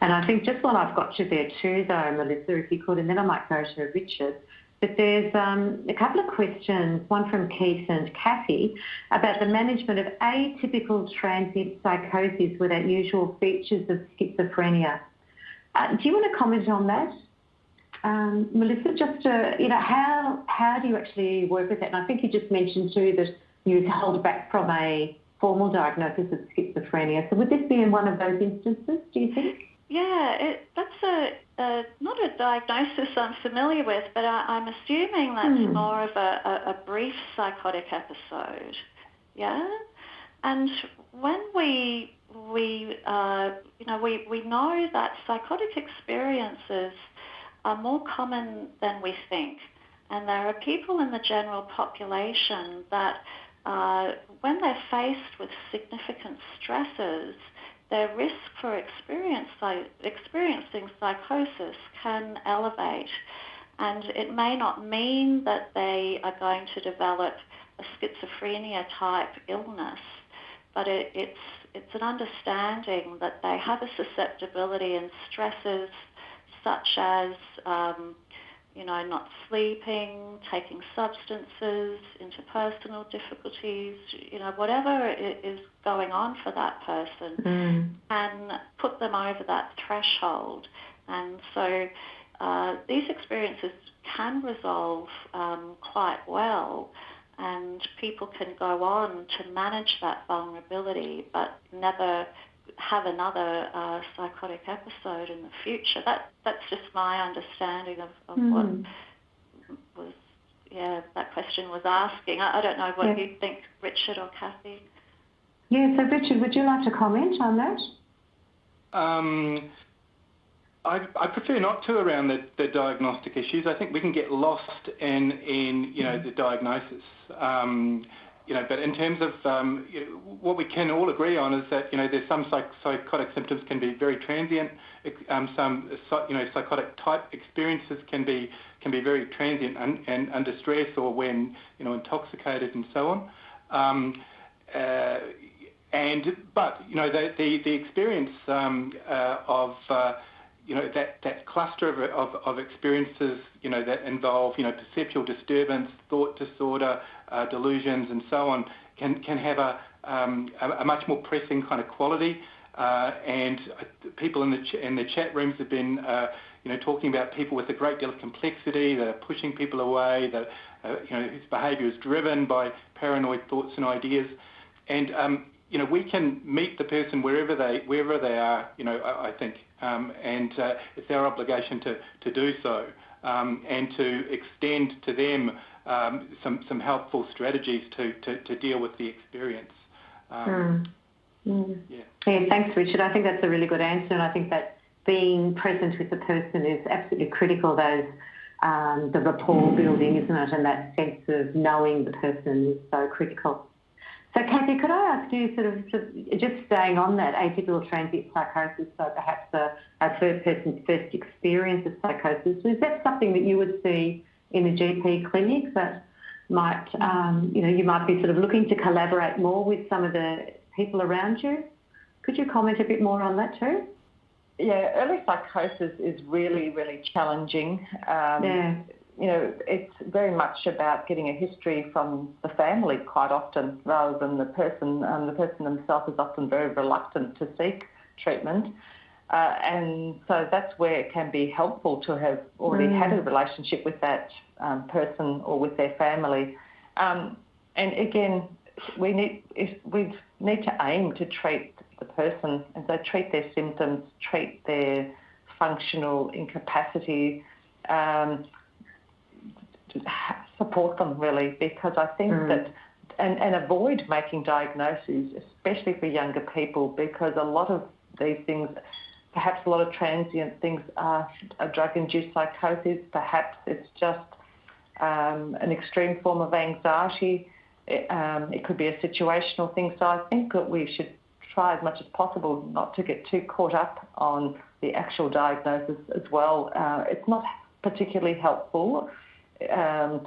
And I think just while I've got you there too, though, Melissa, if you could, and then I might go to Richard. But there's um, a couple of questions, one from Keith and Kathy, about the management of atypical transient psychosis with unusual features of schizophrenia. Uh, do you want to comment on that? Um, Melissa, just uh, you know, how how do you actually work with that? And I think you just mentioned too that you held back from a formal diagnosis of schizophrenia. So would this be in one of those instances? Do you think?
Yeah, it, that's a, a, not a diagnosis I'm familiar with, but I, am assuming that's mm. more of a, a, a, brief psychotic episode. Yeah, and when we we uh, you know we, we know that psychotic experiences are more common than we think, and there are people in the general population that uh, when they're faced with significant stresses their risk for experiencing psychosis can elevate. And it may not mean that they are going to develop a schizophrenia type illness, but it, it's, it's an understanding that they have a susceptibility in stresses such as um, you know, not sleeping, taking substances, interpersonal difficulties, you know, whatever is going on for that person, mm. and put them over that threshold. And so uh, these experiences can resolve um, quite well, and people can go on to manage that vulnerability, but never have another uh, psychotic episode in the future. That that's just my understanding of, of mm. what was yeah that question was asking. I, I don't know what yeah. you think, Richard or Kathy.
Yeah, so Richard, would you like to comment on that?
Um, I, I, prefer not to around the, the, diagnostic issues. I think we can get lost in, in you know, the diagnosis. Um, you know, but in terms of um, what we can all agree on is that you know there's some psych- psychotic symptoms can be very transient. Um, some you know psychotic type experiences can be can be very transient and, under stress or when you know intoxicated and so on. Um, uh, and but you know the experience uh, of uh, you know that, that cluster of, of, of, experiences you know that involve you know perceptual disturbance, thought disorder, uh, delusions, and so on can can have a, um, a, a much more pressing kind of quality. Uh, and people in the ch- in the chat rooms have been uh, you know talking about people with a great deal of complexity that are pushing people away, that uh, you know whose behaviour is driven by paranoid thoughts and ideas, and um, you know we can meet the person wherever they wherever they are. You know I, I think, and uh, it's our obligation to to do so um, and to extend to them um, some some helpful strategies to, to, to deal with the experience.
Um, mm. Mm. Yeah. yeah, thanks, Richard. I think that's a really good answer, and I think that being present with the person is absolutely critical. Those um, the rapport building, isn't it? And that sense of knowing the person is so critical. So, Kathy, could I ask you, sort of, just staying on that atypical transient psychosis, so perhaps a, a third person's first experience of psychosis, is that something that you would see in a GP clinic that might, um, you know, you might be sort of looking to collaborate more with some of the people around you. Could you comment a bit more on that too?
Yeah, early psychosis is really, really challenging. Um, yeah. You know, it's very much about getting a history from the family quite often, rather than the person. Um, the person themselves is often very reluctant to seek treatment. Uh, and so that's where it can be helpful to have already mm. had a relationship with that um, person or with their family. Um, and again, we need we need to aim to treat the person, and so treat their symptoms, treat their functional incapacity, um, support them really, because I think mm. that and, and avoid making diagnoses, especially for younger people, because a lot of these things Perhaps a lot of transient things are a drug-induced psychosis. Perhaps it's just um, an extreme form of anxiety. It, um, it could be a situational thing. So I think that we should try as much as possible not to get too caught up on the actual diagnosis as well. Uh, it's not particularly helpful. Um,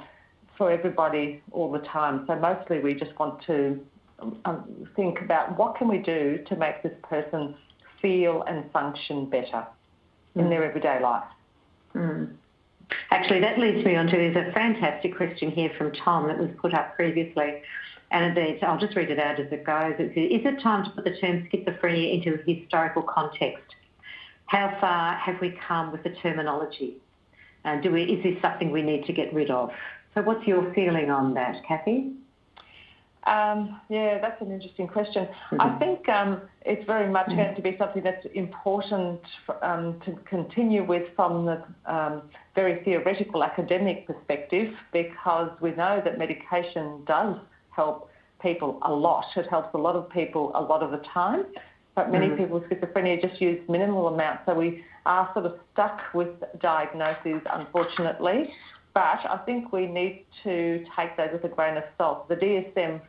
for everybody all the time. So mostly we just want to um, think about what can we do to make this person feel and function better mm. in their everyday life.
Mm. Actually, that leads me on to there's a fantastic question here from Tom that was put up previously. And it's, I'll just read it out as it goes. It says, is it time to put the term schizophrenia into a historical context? How far have we come with the terminology? And do we, is this something we need to get rid of? So what's your feeling on that, Kathy?
Um, yeah, that's an interesting question. Mm-hmm. I think um, it's very much mm-hmm. going to be something that's important um, to continue with from the um, very theoretical academic perspective because we know that medication does help people a lot. It helps a lot of people a lot of the time, but many mm-hmm. people with schizophrenia just use minimal amounts. So we are sort of stuck with diagnoses, unfortunately. But I think we need to take those with a grain of salt. The DSM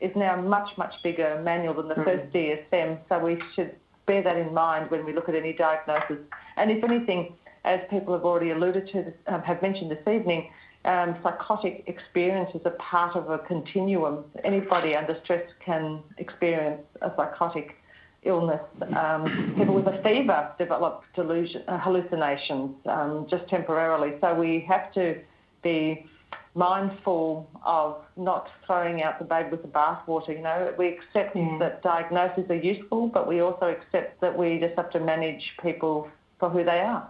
is now much, much bigger manual than the mm. first DSM, so we should bear that in mind when we look at any diagnosis. And if anything, as people have already alluded to, um, have mentioned this evening, um, psychotic experience is a part of a continuum. Anybody under stress can experience a psychotic illness. Um, people with a fever develop delusion, uh, hallucinations um, just temporarily. So we have to be mindful of not throwing out the baby with the bathwater. You know, we accept yeah. that diagnoses are useful, but we also accept that we just have to manage people for who they are.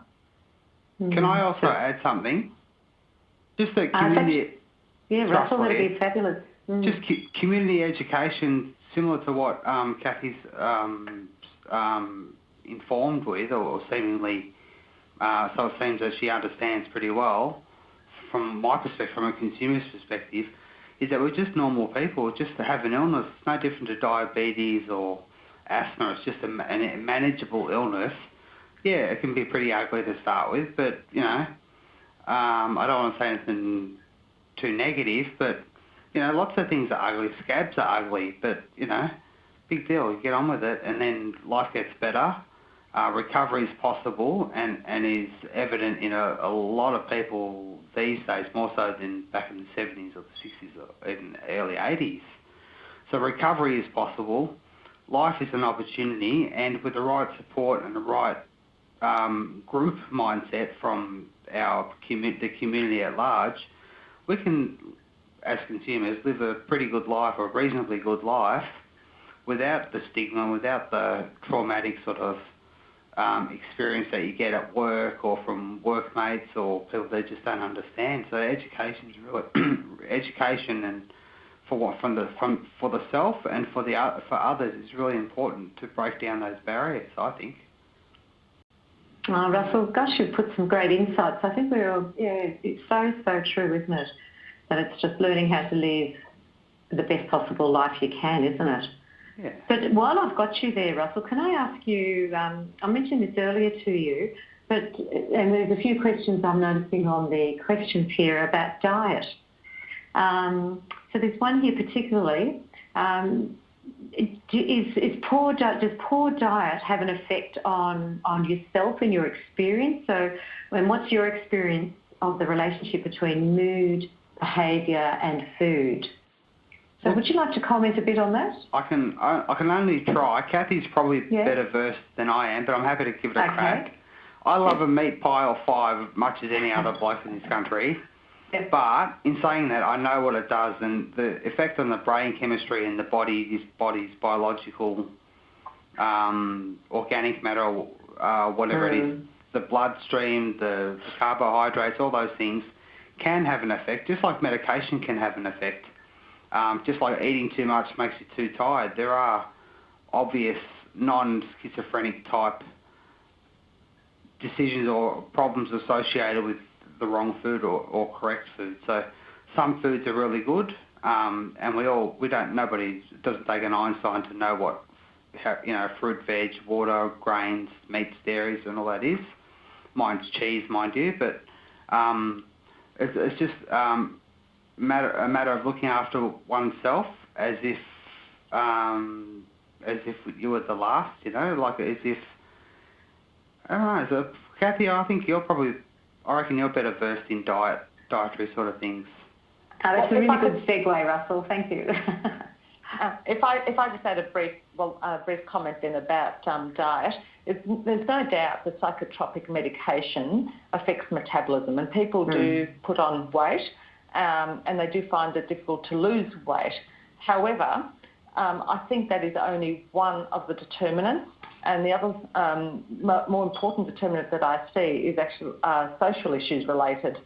Can I also add something? Just that community. Uh,
yeah, Russell, that'd be fabulous.
Mm. Just community education similar to what um, Kathy's um, um, informed with, or seemingly, uh, so it seems that she understands pretty well, from my perspective, from a consumer's perspective, is that we're just normal people. Just to have an illness, it's no different to diabetes or asthma. It's just a, a manageable illness. Yeah, it can be pretty ugly to start with, but you know, um, I don't want to say anything too negative, but you know, lots of things are ugly. Scabs are ugly, but you know, big deal. You get on with it, and then life gets better. Uh, recovery is possible and, and is evident in a, a lot of people these days, more so than back in the 70s or the 60s or even early 80s. So recovery is possible. Life is an opportunity, and with the right support and the right um, group mindset from our the community at large, we can as consumers, live a pretty good life or a reasonably good life without the stigma, without the traumatic sort of um, experience that you get at work or from workmates or people that just don't understand. So education is really education and for what from the from for the self and for the for others is really important to break down those barriers. I think.
Oh, Russell, gosh, you've put some great insights. I think we're all, yeah, it's so so true, isn't it? And it's just learning how to live the best possible life you can, isn't it?
Yeah.
But while I've got you there, Russell, can I ask you? Um, I mentioned this earlier to you, but and there's a few questions I'm noticing on the questions here about diet. Um, so there's one here particularly. Um, is, is poor does poor diet have an effect on on yourself and your experience? So, and what's your experience of the relationship between mood behaviour and food. So well, would you like to comment a bit on that?
I can I, I can only try. Kathy's probably yeah. better versed than I am, but I'm happy to give it a okay. crack. I love a meat pie or five as much as any other bloke in this country. But in saying that, I know what it does and the effect on the brain chemistry and the body, this body's biological, um, organic matter, uh, whatever mm. it is, mm. the bloodstream, the, the carbohydrates, all those things can have an effect, just like medication can have an effect. Um, just like eating too much makes you too tired. There are obvious non-schizophrenic type decisions or problems associated with the wrong food or, or correct food. So some foods are really good, um, and we all we don't nobody doesn't take an Einstein to know what you know fruit, veg, water, grains, meats, dairies, and all that is. Mine's cheese, mind you, but um, it's, it's just um, matter, a matter of looking after oneself as if um, as if you were the last, you know, like as if I don't know. So, Kathy, I think you're probably, I reckon you're better versed in diet dietary sort of things.
Oh, that's
Well,
a really good segue, Russell. Thank you.
Uh, if I if I just add a brief well a brief comment then about um, diet, it's, there's no doubt that psychotropic medication affects metabolism, and people do put on weight, um, and they do find it difficult to lose weight. However, um, I think that is only one of the determinants, and the other um, more important determinant that I see is actually uh, social issues related,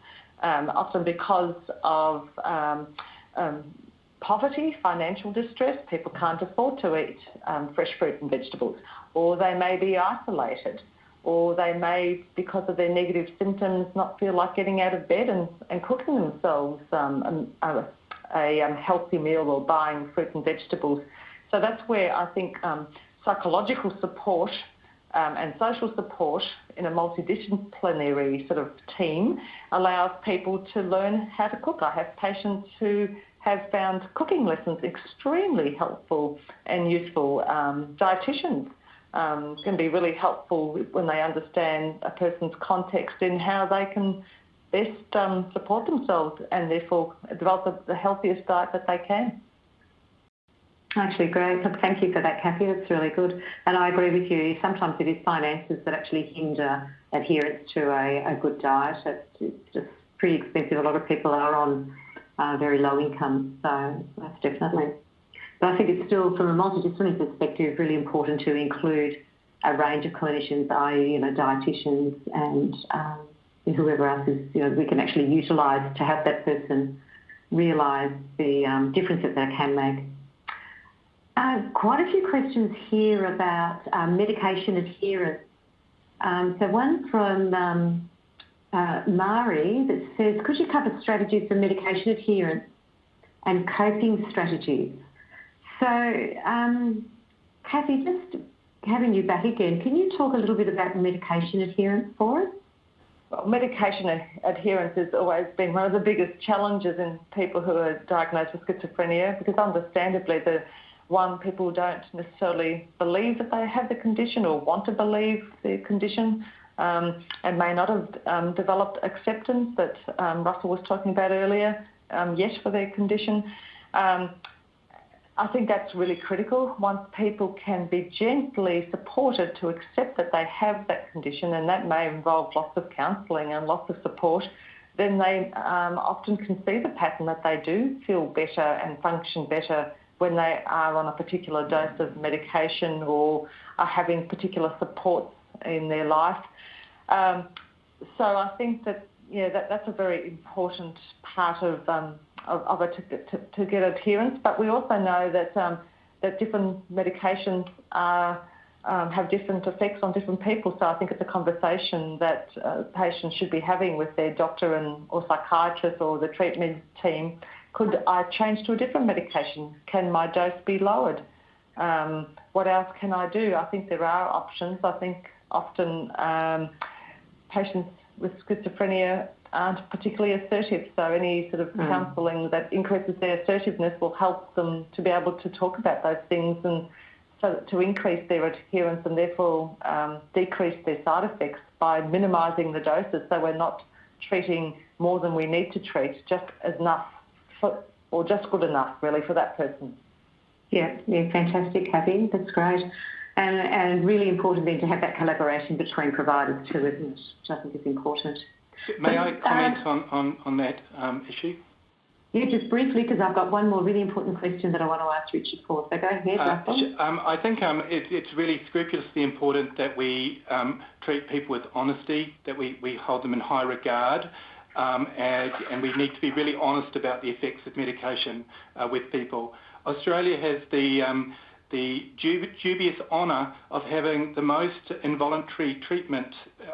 um, often because of um, um, poverty, financial distress, people can't afford to eat um, fresh fruit and vegetables, or they may be isolated, or they may, because of their negative symptoms, not feel like getting out of bed and, and cooking themselves um, a, a healthy meal or buying fruit and vegetables. So that's where I think psychological support um, and social support in a multidisciplinary sort of team allows people to learn how to cook. I have patients who have found cooking lessons extremely helpful and useful. Um, dietitians um, can be really helpful when they understand a person's context in how they can best um, support themselves and therefore develop the, the healthiest diet that they can.
Actually, great. Thank you for that, Kathy. That's really good. And I agree with you. Sometimes it is finances that actually hinder adherence to a, a good diet. It's, just pretty expensive. A lot of people are on uh, very low income, so that's definitely. But I think it's still, from a multidisciplinary perspective, really important to include a range of clinicians, i.e., you know, dietitians and um, whoever else is, you know, we can actually utilise to help that person realise the um, difference that they can make. Uh, quite a few questions here about um, medication adherence. Um, so one from um, uh, Mari that says, could you cover strategies for medication adherence and coping strategies? So, Kathy, just having you back again, can you talk a little bit about medication adherence for us?
Well, medication adherence has always been one of the biggest challenges in people who are diagnosed with schizophrenia because understandably the one, people don't necessarily believe that they have the condition or want to believe the condition um, and may not have um, developed acceptance that um, Russell was talking about earlier um, yet for their condition. Um, I think that's really critical. Once people can be gently supported to accept that they have that condition, and that may involve lots of counselling and lots of support, then they um, often can see the pattern that they do feel better and function better when they are on a particular dose of medication or are having particular supports in their life. Um, so I think that yeah, that, that's a very important part of um, of, of to, to, to, get adherence. But we also know that um, that different medications are, um, have different effects on different people. So I think it's a conversation that uh, patients should be having with their doctor and or psychiatrist or the treatment team. Could I change to a different medication? Can my dose be lowered? Um, what else can I do? I think there are options. I think often um, patients with schizophrenia aren't particularly assertive, so any sort of mm. counselling that increases their assertiveness will help them to be able to talk about those things and so to increase their adherence and therefore um, decrease their side effects by minimising the doses so we're not treating more than we need to treat, just enough for, or just good enough really for that person.
Yeah, yeah, fantastic, Kathy. That's great. And, and really important then to have that collaboration between providers too, isn't it? Which I think is important.
May I comment on, on, on that um, issue?
Yeah, just briefly, because I've got one more really important question that I want to ask Richard for. So go ahead,
uh,
Russell.
Um, I think um, it, it's really scrupulously important that we um, treat people with honesty, that we, we hold them in high regard, and, and, we need to be really honest about the effects of medication uh, with people. Australia has the um, the dubious honour of having the most involuntary treatment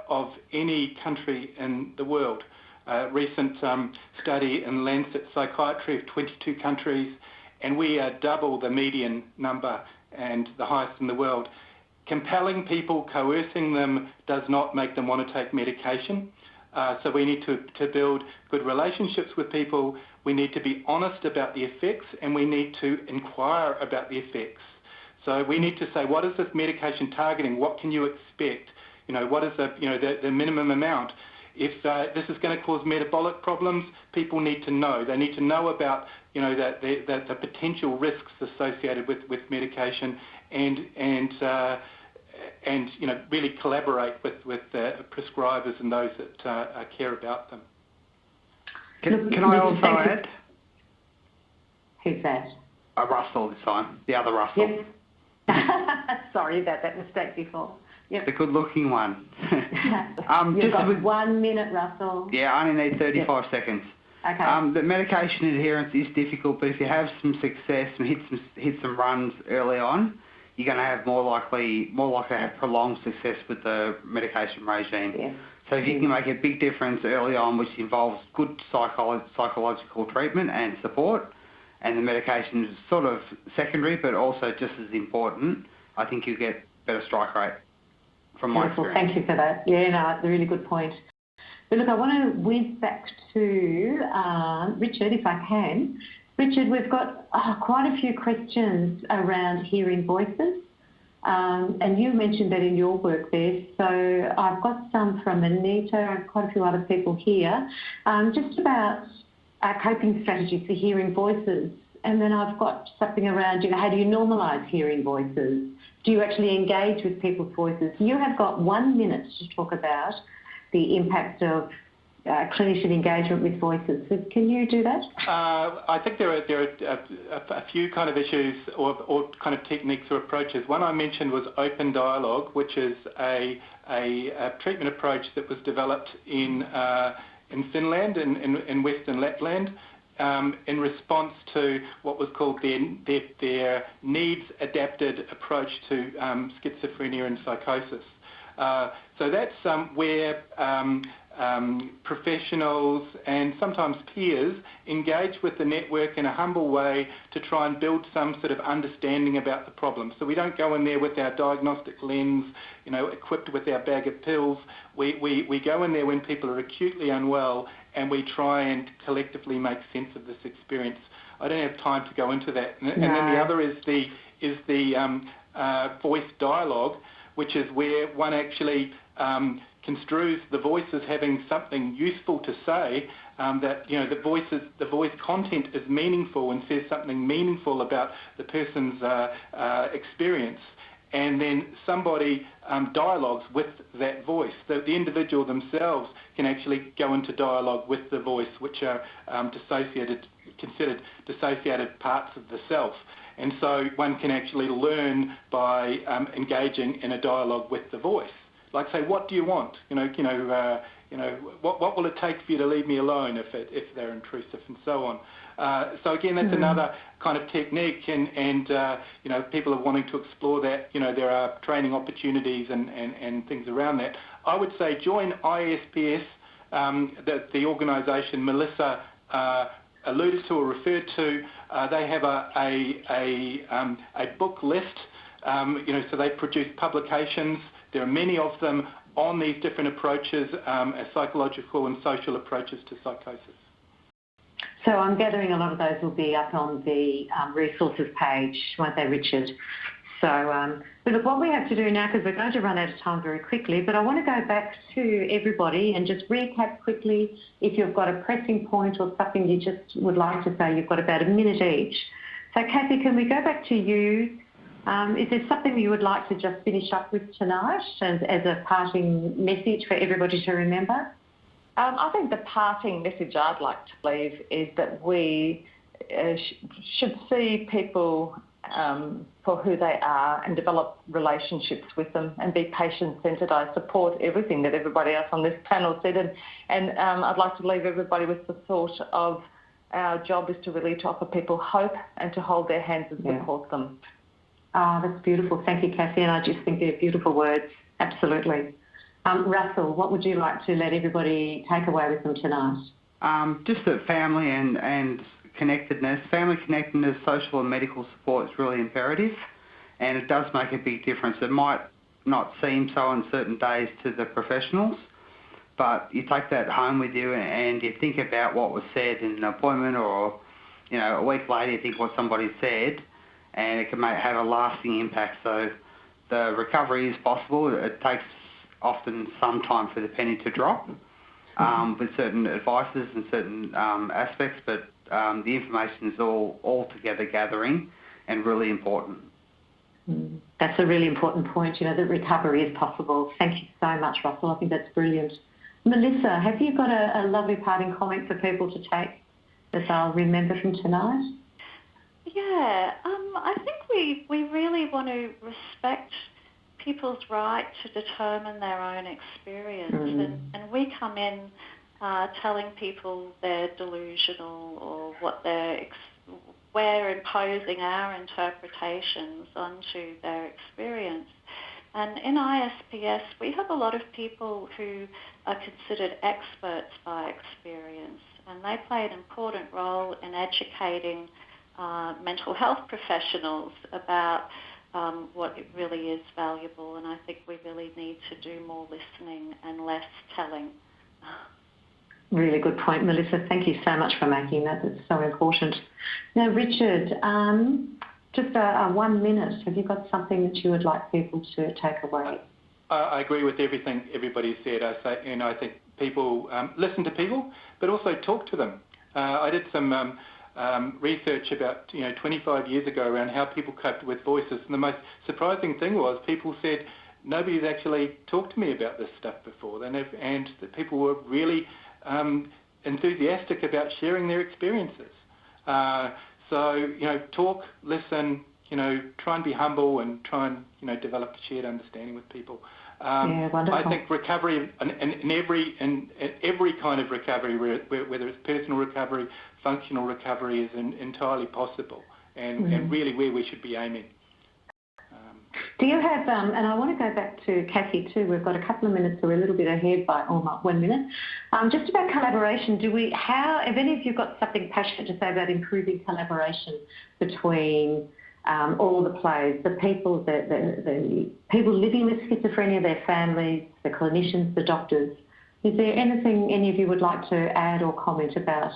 of any country in the world. A recent um, study in Lancet Psychiatry of 22 countries, and we are double the median number and the highest in the world. Compelling people, coercing them, does not make them want to take medication. Uh, so we need to, to build good relationships with people. We need to be honest about the effects, and we need to inquire about the effects. So we need to say, what is this medication targeting? What can you expect? You know, what is the, you know, the, the minimum amount? if uh, this is going to cause metabolic problems, people need to know. They need to know about you know that the, that the potential risks associated with, with medication and and uh, and you know really collaborate with with uh, prescribers and those that uh, care about them.
Can, can I also add?
Who's that?
Uh, Russell this time, the other Russell.
Yes. Sorry about that mistake before. Yep.
The good-looking one. um,
You've
just
got
with,
one minute, Russell.
yeah, I only need 35 seconds.
Okay.
Um, the medication adherence is difficult, but if you have some success and hit some hit some runs early on, you're going to have more likely more likely to have prolonged success with the medication regime.
yeah.
So if you can make a big difference early on, which involves good psycholo- psychological treatment and support, and the medication is sort of secondary, but also just as important, I think you get better strike rate from my
Beautiful.
experience.
Thank you for that. Yeah, no, it's a really good point. But look, I want to whiz back to uh, Richard, if I can. Richard, we've got oh, quite a few questions around hearing voices. Um, and you mentioned that in your work there. So I've got some from Anita and quite a few other people here, um, just about uh, coping strategies for hearing voices. And then I've got something around, you know, how do you normalise hearing voices? Do you actually engage with people's voices? You have got one minute to talk about the impact of clinician engagement with voices. Can you do that?
Uh, I think there are there are a, few kind of issues or, or kind of techniques or approaches. One I mentioned was open dialogue, which is a treatment approach that was developed in uh, in Finland in, Western Lapland. Um, in response to what was called their, needs-adapted approach to um, schizophrenia and psychosis. Uh, so that's um, where um, professionals and sometimes peers engage with the network in a humble way to try and build some sort of understanding about the problem. So we don't go in there with our diagnostic lens, you know, equipped with our bag of pills. We, we, we go in there when people are acutely unwell and we try and collectively make sense of this experience. I don't have time to go into that. And,
no.
and then the other is the, is the um, uh, voice dialogue, which is where one actually um, construes the voice as having something useful to say, um, that you know the voice is, the voice content is meaningful and says something meaningful about the person's uh, uh, experience, and then somebody um, dialogues with that voice. The, the individual themselves can actually go into dialogue with the voice, which are um, dissociated, considered dissociated parts of the self. And so one can actually learn by um, engaging in a dialogue with the voice like say, what do you want? You know, you know, uh, you know, what what will it take for you to leave me alone if it, if they're intrusive and so on. Uh, so again, that's
mm-hmm.
another kind of technique, and and uh, you know, people are wanting to explore that. You know, there are training opportunities and and, and things around that. I would say join ISPS, um, the the organisation Melissa. Uh, alluded to or referred to, uh, they have a a a, um, a book list. Um, you know, so they produce publications there are many of them on these different approaches um, as psychological and social approaches to psychosis.
So I'm gathering a lot of those will be up on the um, resources page, won't they, Richard? So, um, but look, what we have to do now, because we're going to run out of time very quickly, but I want to go back to everybody and just recap quickly if you've got a pressing point or something you just would like to say, you've got about a minute each. So, Kathy, can we go back to you um, is there something you would like to just finish up with tonight as, as a parting message for everybody to remember?
Um, I think the parting message I'd like to leave is that we uh, sh- should see people um, for who they are and develop relationships with them and be patient-centred. I support everything that everybody else on this panel said, and, and um, I'd like to leave everybody with the thought of our job is to really to offer people hope and to hold their hands and support yeah. them.
Oh, that's beautiful. Thank you, Kathy. And I just think they're beautiful words. Absolutely. Um, Russell, what would you like to let everybody take away with them tonight?
Um, just that family and, and connectedness, family connectedness, social and medical support is really imperative, and it does make a big difference. It might not seem so on certain days to the professionals, but you take that home with you and you think about what was said in an appointment or, you know, a week later you think what somebody said, and it can make, have a lasting impact. So the recovery is possible. It takes often some time for the penny to drop. um, with certain advices and certain um, aspects, but um, the information is all, all together gathering and really important.
Mm, that's a really important point, you know, that recovery is possible. Thank you so much, Russell. I think that's brilliant. Melissa, have you got a, a lovely parting comment for people to take that they'll remember from tonight?
Yeah, um, I think we, we really want to respect people's right to determine their own experience.
Mm.
And, and we come in uh, telling people they're delusional or what they're ex- we're imposing our interpretations onto their experience. And in ISPS, we have a lot of people who are considered experts by experience, and they play an important role in educating uh, mental health professionals about um, what it really is valuable. And I think we really need to do more listening and less telling.
Really good point, Melissa. Thank you so much for making that. It's so important. Now, Richard, um, just a, a, one minute. Have you got something that you would like people to take away?
I, I agree with everything everybody said. I say, you know, I think people um, listen to people, but also talk to them. Uh, I did some um, um, research about you know 25 years ago around how people coped with voices, and the most surprising thing was people said nobody's actually talked to me about this stuff before. They never, and that people were really um, enthusiastic about sharing their experiences. Uh, so, you know, talk, listen, you know, try and be humble and try and, you know, develop a shared understanding with people.
Um, yeah, wonderful.
I think recovery, in, in, in every in, in, every kind of recovery, whether it's personal recovery, functional recovery, is in, entirely possible, and, mm. and really where we should be aiming.
Do you have, um, and I want to go back to Kathy too, we've got a couple of minutes, so we're a little bit ahead by almost one minute. Um, just about collaboration, do we, how, have any of you got something passionate to say about improving collaboration between um, all the players, the people, the, the, the people living with schizophrenia, their families, the clinicians, the doctors? Is there anything any of you would like to add or comment about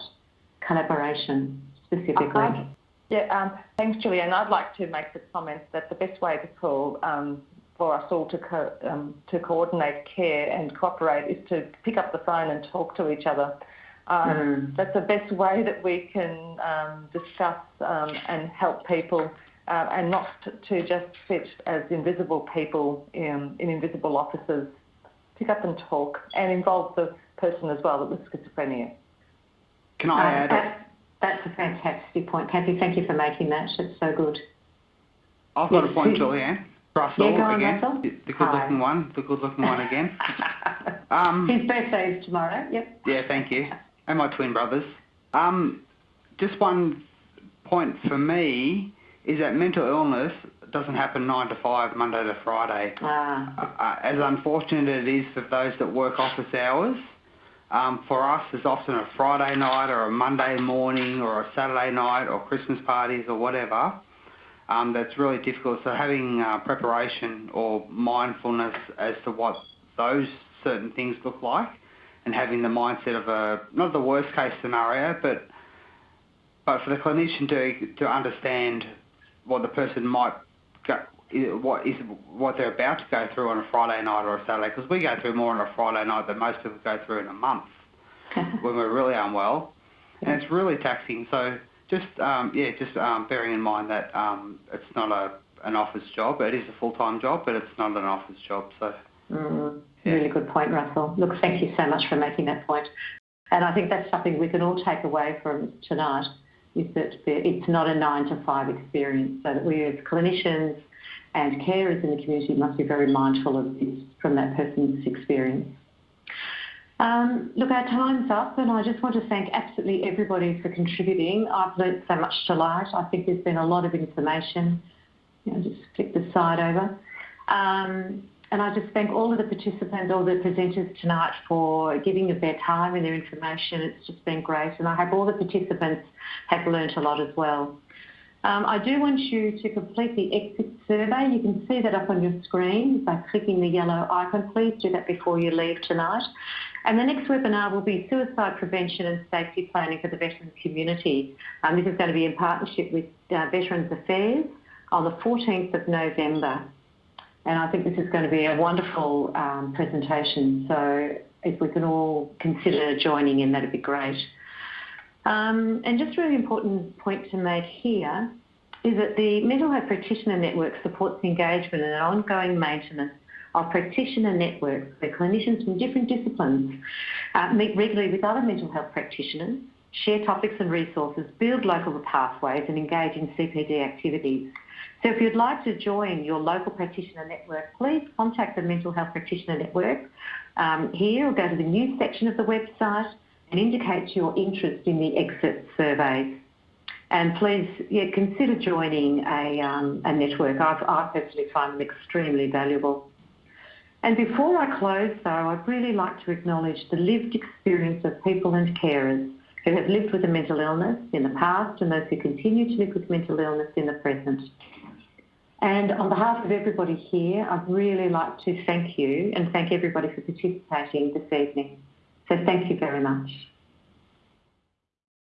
collaboration specifically?
Yeah, um, thanks, Julianne. I'd like to make the comment that the best way to call um, for us all to co- um, to coordinate care and cooperate is to pick up the phone and talk to each other. Mm. That's the best way that we can um, discuss um, and help people, uh, and not to just sit as invisible people in, in invisible offices. Pick up and talk, and involve the person as well with schizophrenia.
Can I add?
That's a fantastic point. Kathy, thank you for making that. It's so good.
I've got yes. a point, Julianne. Russell
yeah, on,
again.
Russell.
The good-looking one. The good-looking one again.
Um, His birthday is tomorrow. Yep.
Yeah, thank you. And my twin brothers. Um, just one point for me is that mental illness doesn't happen nine to five, Monday to Friday.
Ah.
Uh, as unfortunate it is for those that work office hours, um, for us, it's often a Friday night or a Monday morning or a Saturday night or Christmas parties or whatever. Um, that's really difficult. So having uh, preparation or mindfulness as to what those certain things look like, and having the mindset of a not the worst case scenario, but but for the clinician to to understand what the person might go, what is what they're about to go through on a Friday night or a Saturday, because we go through more on a Friday night than most people go through in a month when we're really unwell, and it's really taxing. So just um, yeah, just um, bearing in mind that um, it's not a an office job. It is a full time job, but it's not an office job. So.
Mm, yeah. Really good point, Russell. Look, thank you so much for making that point. And I think that's something we can all take away from tonight is that it's not a nine to five experience. So that we as clinicians and carers in the community must be very mindful of this from that person's experience. Um, look, our time's up, and I just want to thank absolutely everybody for contributing. I've learnt so much tonight. I think there's been a lot of information. You know, just flick the slide over. Um, and I just thank all of the participants, all the presenters tonight for giving of their time and their information. It's just been great, and I hope all the participants have learnt a lot as well. Um, I do want you to complete the exit survey. You can see that up on your screen by clicking the yellow icon. Please do that before you leave tonight. And the next webinar will be suicide prevention and safety planning for the veterans community. Um, this is going to be in partnership with uh, Veterans Affairs on the 14th of November. And I think this is going to be a wonderful um, presentation. So if we can all consider joining in, that'd be great. Um, and just a really important point to make here is that the Mental Health Practitioner Network supports engagement and ongoing maintenance of practitioner networks where clinicians from different disciplines uh, meet regularly with other mental health practitioners, share topics and resources, build local pathways and engage in CPD activities. So if you'd like to join your local practitioner network, please contact the Mental Health Practitioner Network um, here or go to the news section of the website and indicate your interest in the exit surveys. And please yeah, consider joining a, um, a network. I've, I personally find them extremely valuable. And before I close, though, I'd really like to acknowledge the lived experience of people and carers who have lived with a mental illness in the past and those who continue to live with mental illness in the present. And on behalf of everybody here, I'd really like to thank you and thank everybody for participating this evening. So thank you very much.